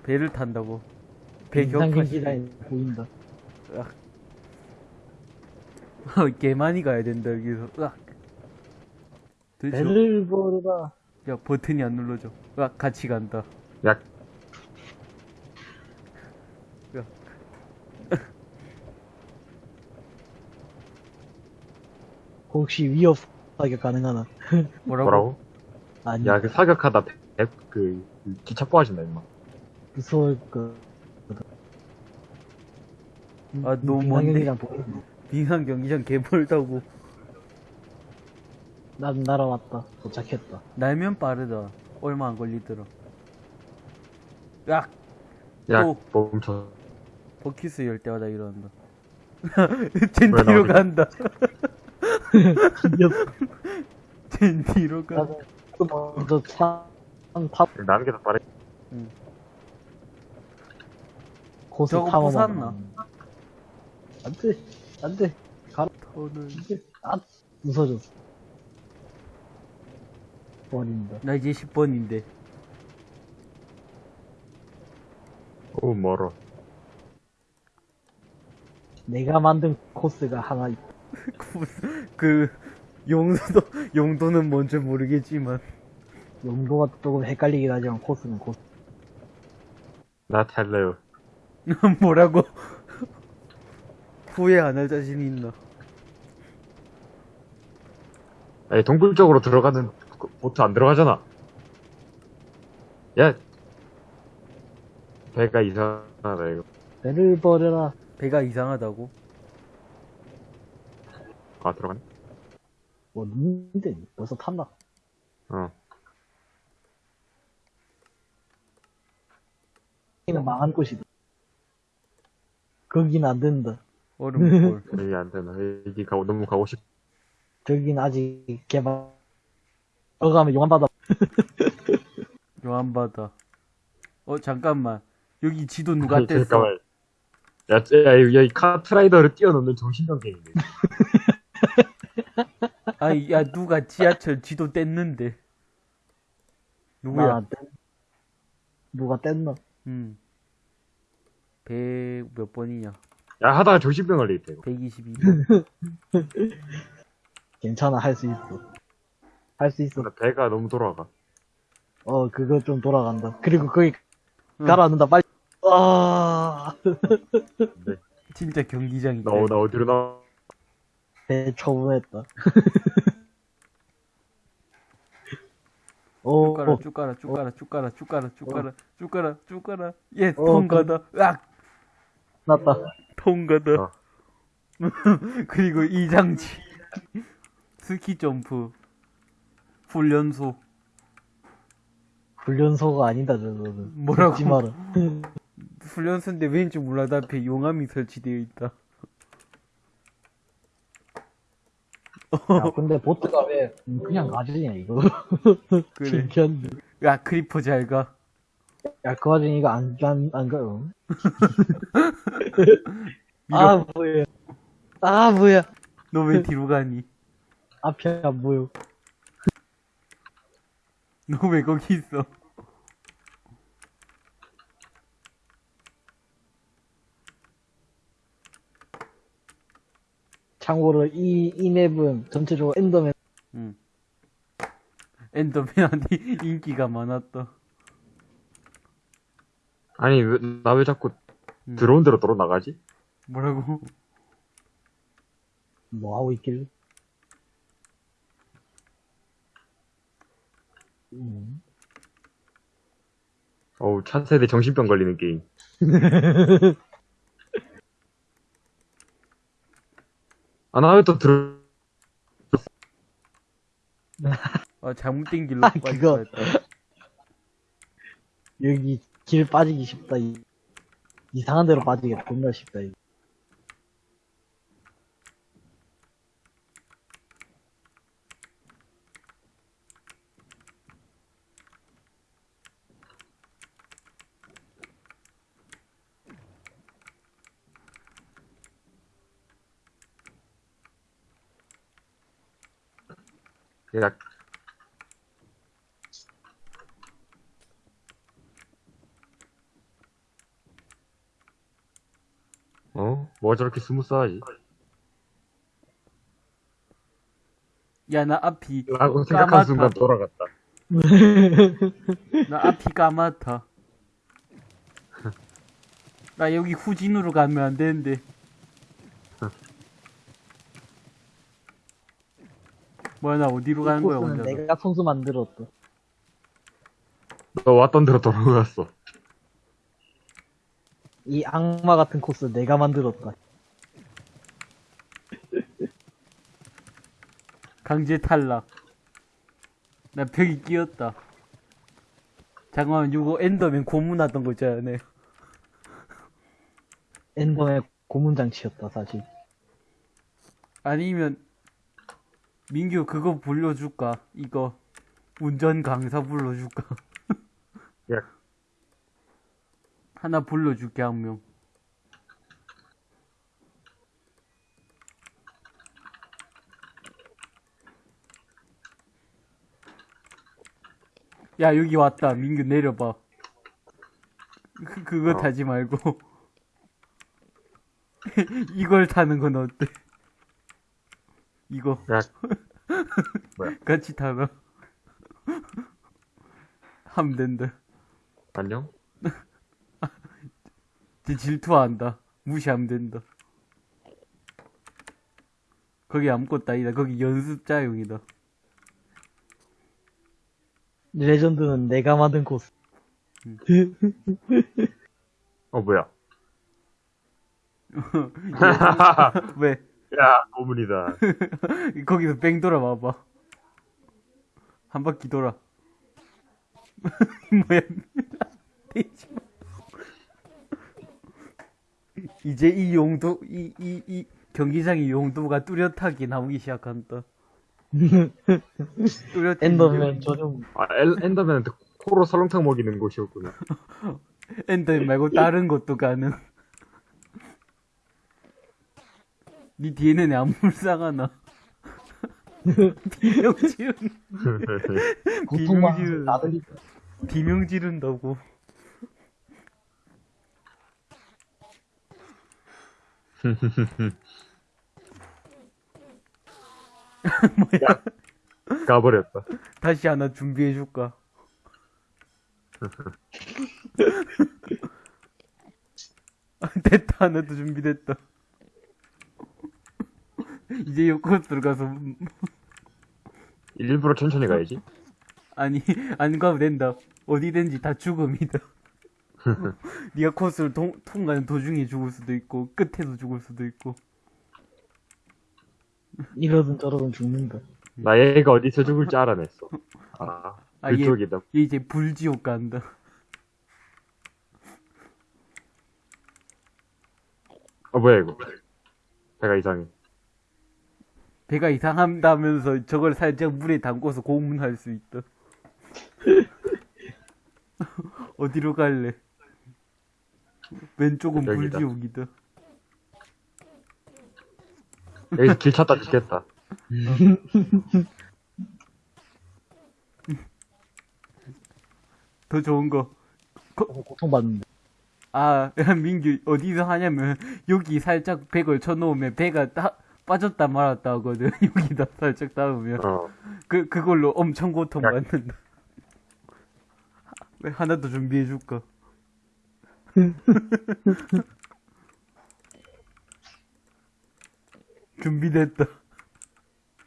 A: 배를 탄다고. 배
B: 인상
A: 격파시.
B: 경기장에 보인다.
A: 개 많이 가야 된다, 여기서. 으악. 들죠?
B: 배를 보르라.
A: 야, 버튼이 안 눌러져. 으악, 같이 간다.
C: 야,
B: 혹시 위협 사격 가능하나? [LAUGHS]
A: 뭐라고?
C: 뭐라고?
B: 아니,
C: 야, 그 사격하다 배, 배- 그, 그 기차 빠진다, 임마.
B: 무서울 거.
A: 아, 너무 먼데? 빙상 경기장 개벌다고.
B: 난 날아왔다. 도착했다.
A: 날면 빠르다. 얼마 안 걸리더라. 야,
C: 야,
A: 또.
C: 멈춰.
A: 버키스 열 때마다 이러는다. [LAUGHS]
C: 젠왜
A: 뒤로
C: 나오지?
A: 간다.
B: 옆,
A: 젠 뒤로 가.
B: 나도 먼저 차, 타,
C: 나는 게더 빠르.
B: 고수
A: 저거
B: 타고
A: 부쉈나?
B: 안 돼, 안 돼. 가라, 돼. 아, 무서졌어. 버린다.
A: 나 이제 10번인데.
C: 오, 멀어.
B: 내가 만든 코스가 하나 있다. [LAUGHS]
A: 그, 용도도, 용도는 뭔지 모르겠지만.
B: 용도가 조금 헷갈리긴 하지만 코스는 코스.
C: 나 탈래요. [LAUGHS]
A: 뭐라고? 후회 안 할 자신 있나?
C: 아니, 동굴 쪽으로 들어가는 그 보트 안 들어가잖아. 야! 배가 이상하다, 이거.
B: 배를 버려라.
A: 배가 이상하다고?
C: 아, 들어가네?
B: 뭐, 니인데, 벌써 탔나?
C: 어.
B: 여기는 망한 곳이다. 거긴 안 된다.
A: 얼음골.
C: 여기 [LAUGHS] 안 되나. 여기 가고, 너무 가고 싶,
B: 저긴 아직 개발. 거 가면 용암바다.
A: 요한바다. 어, 잠깐만. 여기 지도 누가
C: 아니,
A: 뗐어?
C: 잠깐만. 야, 야, 야, 이 카트라이더를 뛰어넘는 정신병갱이네. [LAUGHS]
A: 아니, 야, 누가 지하철 지도 뗐는데. 누구야?
B: 나 뗐- 누가 뗐나?
A: 음. 100, 몇 번이냐?
C: 야, 하다가 정신병 걸리겠다, 이거.
A: 122번. [LAUGHS]
B: 괜찮아, 할 수 있어. 할 수 있어.
C: 나 배가 너무 돌아가.
B: 어, 그거 좀 돌아간다. 그리고 거기
A: 응.
B: 가라앉는다, 빨리. 아,
C: 근데,
A: 진짜 경기장이다.
C: 나, 나 어디로 나,
B: 배 초보했다. 오,
A: 쭉 가라,
B: 오,
A: 쭉 가라, 쭉 가라, 쭉 가라, 쭉 가라, 쭉 가라, 쭉 가라, 쭉 가라. 예,
B: 어,
A: 통과다. 으악!
B: 났다.
A: 통과다.
C: 어. [LAUGHS]
A: 그리고 이 장치. 스키 점프. 훈련소.
B: 훈련소가 아니다, 저거는.
A: 뭐라고? [LAUGHS] 훈련소인데 왠지 몰라도 앞에 용암이 설치되어 있다.
B: 야, [LAUGHS] 근데 보트가 왜 그냥 가지냐, 이거. [LAUGHS]
A: 그래.
B: 신기한데.
A: 야, creeper 잘 가.
B: 야, 그 와중에 이거 안, 안, 안 가요. [LAUGHS] 아, 뭐야. 아, 뭐야.
A: 너 왜 뒤로 가니?
B: 앞이 안 보여.
A: 너 왜 거기 있어?
B: 참고로 이, 이 맵은 전체적으로 엔더맨
A: 음. 엔더맨한테 [LAUGHS] 인기가 많았다
C: 아니 왜, 나왜 자꾸
A: 음.
C: 들어온 대로 돌아나가지?
A: 뭐라고?
B: 뭐 하고 있길? 음.
C: 어우 차세대 정신병 걸리는 게임 [LAUGHS] 아, 나 왜 또 들,
A: 아, 잘못된 길로
B: 아, 그거. 여기 길 빠지기 쉽다. 이, 이상한 데로 빠지기 겁나 쉽다. 이거.
C: 야, 어? 뭐가 저렇게 스무스하지?
A: 야, 나 앞이,
C: 라고 생각한
A: 까맣다.
C: 순간 돌아갔다. [LAUGHS]
A: 나 앞이 까맣다. 나 여기 후진으로 가면 안 되는데. 뭐야, 나 어디로 가는 거야, 혼자.
B: 내가 손수 만들었다.
C: 너 왔던 대로 돌아갔어.
B: 이 악마 같은 코스 내가 만들었다. [LAUGHS]
A: 강제 탈락. 나 벽이 끼었다. 잠깐만, 이거 엔더맨 고문하던 거 있잖아요.
B: 엔더의 고문장치였다, 사실.
A: 아니면, 민규 그거 불러줄까? 이거, 운전 강사 불러줄까?
C: 야,
A: 하나 불러줄게, 한 명. 야, 여기 왔다. 민규 내려봐. 그, 그거
C: 어.
A: 타지 말고. [LAUGHS] 이걸 타는 건 어때? 이거.
C: 야, [LAUGHS] 뭐야?
A: 같이 타라. 하면 된다.
C: 안녕? [LAUGHS]
A: 쟤 질투한다. 무시하면 된다. 거기 아무것도 아니다. 거기 연습자용이다.
B: 레전드는 내가 만든 코스. [LAUGHS]
C: 어, 뭐야?
A: 왜?
C: 야, 고문이다. [LAUGHS]
A: 거기서 뺑 돌아봐봐. 한 바퀴 돌아. [LAUGHS] 뭐야? [LAUGHS] 이제 이 용도, 이, 이, 이 경기장의 용도가 뚜렷하게 나오기 시작한다. 뚜렷해.
B: 엔더맨 전용,
C: 아, 엘, 엔더맨한테 코로 설렁탕 먹이는 곳이었구나.
A: 엔더 말고 다른 것도 가능. 니 뒤에는 안 불쌍하나? 비명 지른, 비명지르.
B: 나들니까.
A: 비명 지른다고.
C: 가버렸다.
A: 다시 하나 준비해줄까? 아, [LAUGHS] [LAUGHS] 됐다, 하나도 준비됐다. [LAUGHS] 이제 요코스로 가서,
C: 일부러 천천히 가야지.
A: 아니, 안 가도 된다. 어디든지 다 죽음이다. [LAUGHS] 네가 코스를 통, 통과하는 도중에 죽을 수도 있고, 끝에서 죽을 수도 있고.
B: 이러든 저러든 죽는다.
C: 나 얘가 어디서 죽을지 알아냈어. 아,
A: 아, 얘-
C: 그쪽이다.
A: 얘 이제 불지옥 간다.
C: 어, 뭐야, 이거. 배가 이상해.
A: 배가 이상한다면서 저걸 살짝 물에 담궈서 고문할 수 있다. [LAUGHS] 어디로 갈래? 왼쪽은
C: 여기다.
A: 불지옥이다.
C: 여기서 길 찾다 죽겠다.
A: 더 좋은 거.
B: 어, 고통받는다.
A: 아, 야, [LAUGHS] 민규, 어디서 하냐면, 여기 살짝 백을 쳐놓으면 배가 다, 빠졌다 말았다 하거든. 여기다 살짝 닿으면.
C: 어.
A: 그, 그걸로 엄청
C: 야.
A: 고통받는다. 왜 하나 더 준비해 줄까? [LAUGHS] 준비됐다.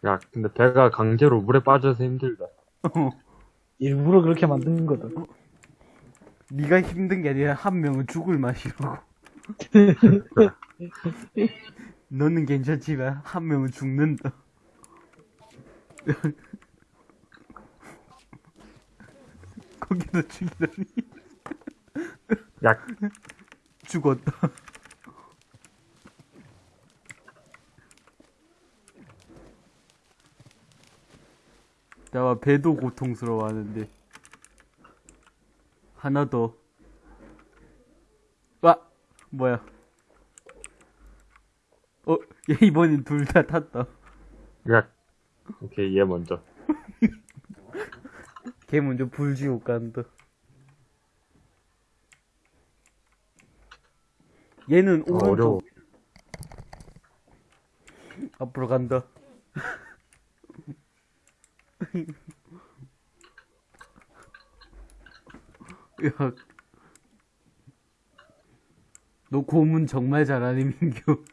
C: 야, 근데 배가 강제로 물에 빠져서 힘들다.
A: 어.
B: 일부러 그렇게 만든 거다.
A: 네가 힘든 게 아니라 한 명은 죽을 맛이라고. [LAUGHS] 너는 괜찮지만 한 명은 죽는다. [LAUGHS] 거기서 죽이다니
C: 야,
A: 죽었다. 나와 배도 고통스러워하는데 하나 더. 와 뭐야? 어, 얘 이번엔 둘 다 탔다.
C: 야. 오케이, 얘 먼저. [LAUGHS]
A: 걔 먼저 불지옥 간다. 얘는
C: 아,
A: 오른쪽
C: 어려워.
A: 앞으로 간다. [LAUGHS] 야, 너 고문 정말 잘하네 민규.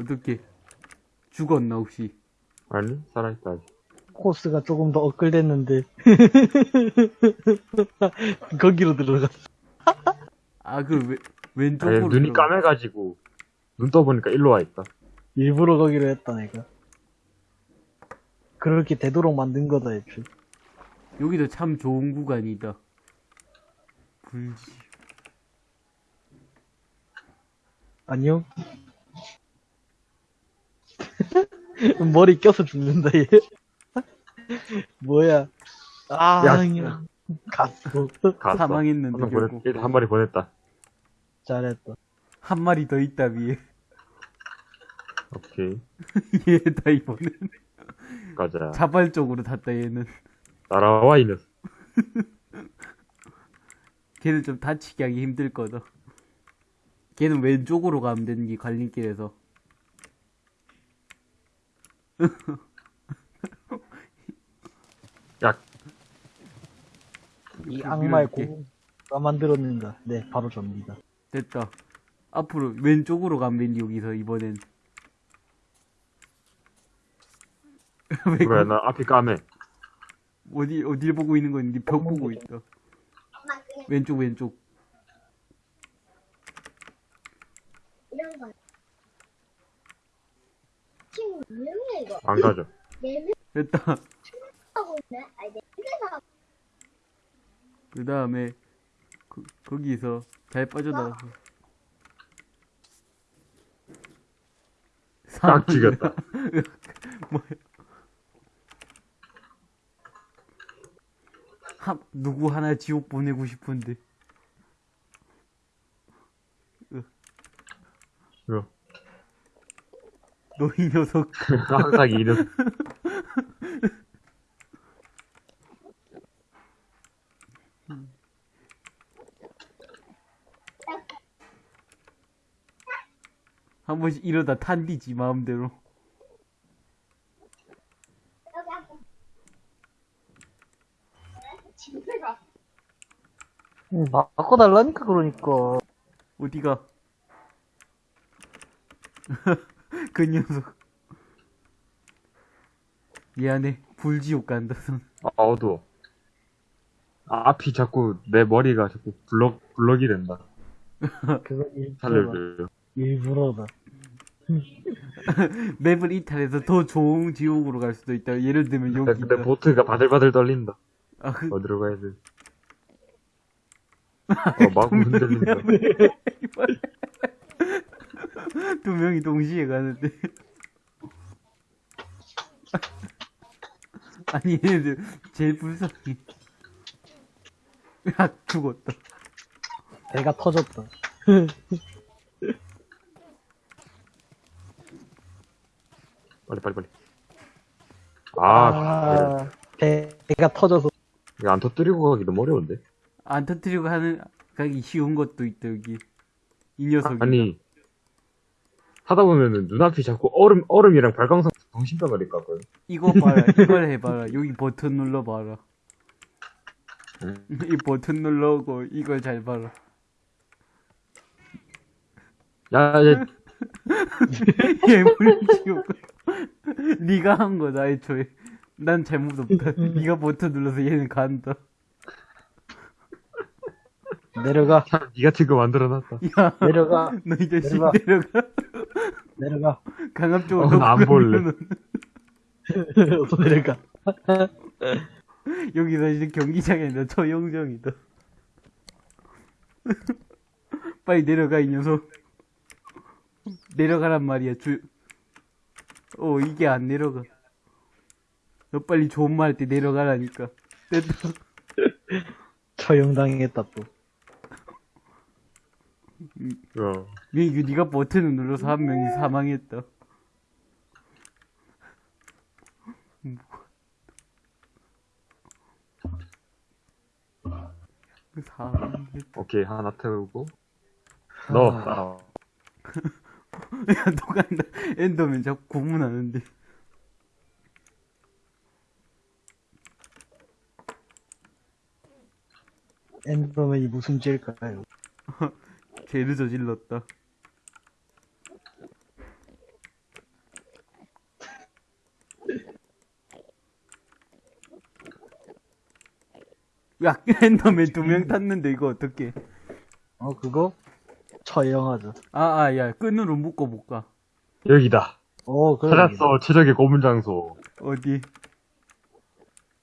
A: 어떻게 죽었나 혹시?
C: 아니, 살아있다, 아직.
B: 코스가 조금 더 엇갈렸는데. [LAUGHS] 거기로 들어갔어.
A: 아그
C: 아니,
A: 왼쪽으로
C: 눈이
A: 들어가-
C: 까매가지고, 눈 떠보니까 일로 와 있다.
B: 일부러 거기로 했다, 내가. 그렇게 되도록 만든 거다, 애초에.
A: 여기도 참 좋은 구간이다. 불지.
B: 안녕? [LAUGHS] 머리 껴서 죽는다, 얘. 뭐야. 아,
C: 야.
B: 그냥. 갔어.
C: 갔어.
A: 사망했는데
C: 한, 명
A: 결국
C: 보냈, 일단 한 마리 보냈다.
B: 잘했다.
A: 한 마리 더 있다 위에.
C: 오케이. [LAUGHS]
A: 얘다 이번엔
C: 가자.
A: 자발적으로 탔다 얘는.
C: 날아와, 이 녀석. [LAUGHS]
A: 걔는 좀 다치게 하기 힘들 거다. 걔는 왼쪽으로 가면 되는 게 갈림길에서. [LAUGHS]
C: 야,
B: 이 악마의
A: 밀어줄게.
B: 고 누가 만들었는가? 네, 바로 접니다.
A: 됐다. 앞으로 왼쪽으로 가면 여기서 이번엔. [LAUGHS] 왜
C: 그래,
A: 거-
C: 나 앞이 까매.
A: 어디 어딜 보고 있는 건지 벽 보고 있다. 왼쪽 왼쪽.
D: 이런 거. 몇 이거?
C: 안 가죠.
D: 네
A: 됐다.
D: 명하고 있네. 아니 네 명이서
A: 그 다음에 그, 거기서 잘 빠져나와서.
C: 딱 죽였다. [LAUGHS]
A: 뭐야? 한, 누구 하나 지옥 보내고 싶은데.
C: 이거.
A: 너이 녀석.
C: 항상 이 녀석.
A: 한 번씩 이러다 탄디지, 마음대로.
D: 집에가
B: 음, 바꿔달라니까, 그러니까.
A: 어디가? 그 녀석. 미안해. 불지옥 간다, 손.
C: 아, 어두워. 아, 앞이 자꾸, 내 머리가 자꾸 블럭, 블럭이 된다.
B: 그거 일부러다. 일부러다.
A: 맵을 이탈해서 더 좋은 지옥으로 갈 수도 있다. 예를 들면
C: 근데,
A: 여기.
C: 근데 보트가 바들바들 떨린다.
A: 아, 그,
C: 어디로 가야 돼? [LAUGHS] 어, 마구 흔들린다. [LAUGHS] [LAUGHS]
A: 두 명이 동시에 가는데. [LAUGHS] 아니, 얘네들 제일 불쌍해. 야, 죽었다.
B: 배가 터졌다. [LAUGHS]
C: 빨리, 빨리, 빨리. 아,
B: 아, 배, 배가 터져서.
C: 이거 안 터뜨리고 가기 너무 어려운데?
A: 안 터뜨리고 하는, 가기 쉬운 것도 있다, 여기. 이 녀석이.
C: 아니, 하다 보면은 눈앞이 자꾸 얼음, 얼음이랑 발광성 정신병을 깎거든.
A: 이거 봐라. 이걸 해봐라. 여기 버튼 눌러봐라.
C: 응.
A: 이 버튼 눌러고 이걸 잘 봐라.
C: 야, 야,
A: 예물 [LAUGHS] 지우고. 네가 한 거다 애초에. 난 잘못 없다. 네가 버튼 눌러서 얘는 간다.
B: 내려가,
C: 참, 니가 지금 만들어놨다.
A: 야,
B: 내려가,
A: 너이 자식
B: 내려가.
A: 내려가.
B: 내려가,
A: 강압 쪽으로.
C: 어, 나안 볼래.
B: 어서 [LAUGHS] 내려가. [LAUGHS]
A: 여기서 이제 경기장이 아니라 처형정이다. 빨리 내려가, 이 녀석. 내려가란 말이야, 주. 어, 이게 안 내려가. 너 빨리 좋은 말 할 때 내려가라니까. 됐다. [LAUGHS]
B: 처형당했다, 또.
C: 어.
A: 민규, 네가 버튼을 눌러서 한 명이 사망했다. 사망했다.
C: 오케이, 하나 태우고. 너, 따라와. [LAUGHS]
A: 야, 또 간다. 엔더맨 자꾸 고문하는데.
B: 엔더맨이 무슨 죄일까요? [LAUGHS]
A: 죄를 저질렀다. 야, 엔더맨 두명 탔는데 이거 어떡해.
B: 어, 그거? 처형하자.
A: 아, 아, 야, 끈으로 묶어 볼까?
C: 여기다.
B: 어, 그래.
C: 찾았어, 최적의 고문 장소.
A: 어디?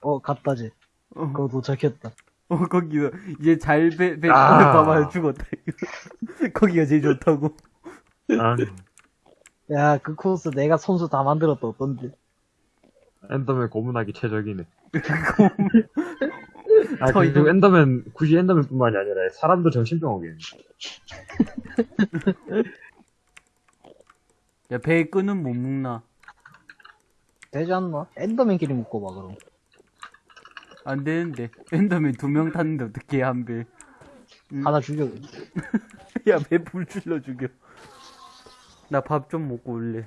B: 어, 갔다지.
A: 어,
B: 그거 도착했다.
A: 어 거기서, 이제 잘 배, 배,
C: 아.
A: 봐봐, 죽었다. [LAUGHS] 거기가 제일 좋다고.
C: 아,
B: 야, 그 코스 내가 손수 다 만들었다, 어떤지.
C: 엔더맨 고문하기 최적이네. [LAUGHS] [LAUGHS] [LAUGHS] 아,
A: 저
C: 그리고
A: 이거-
C: 엔더맨, 굳이 엔더맨뿐만이 아니라 사람도 정신병 오겠네.
A: 야, 배에 끈은 못 묶나?
B: 되지 않나? 엔더맨끼리 묶어 봐, 그럼.
A: 안 되는데. 엔더맨 두 명 탔는데 어떻게 한 배. 음.
B: 하나 죽여. [LAUGHS]
A: 야, 배 불 질러 죽여. 나 밥 좀 먹고 올래.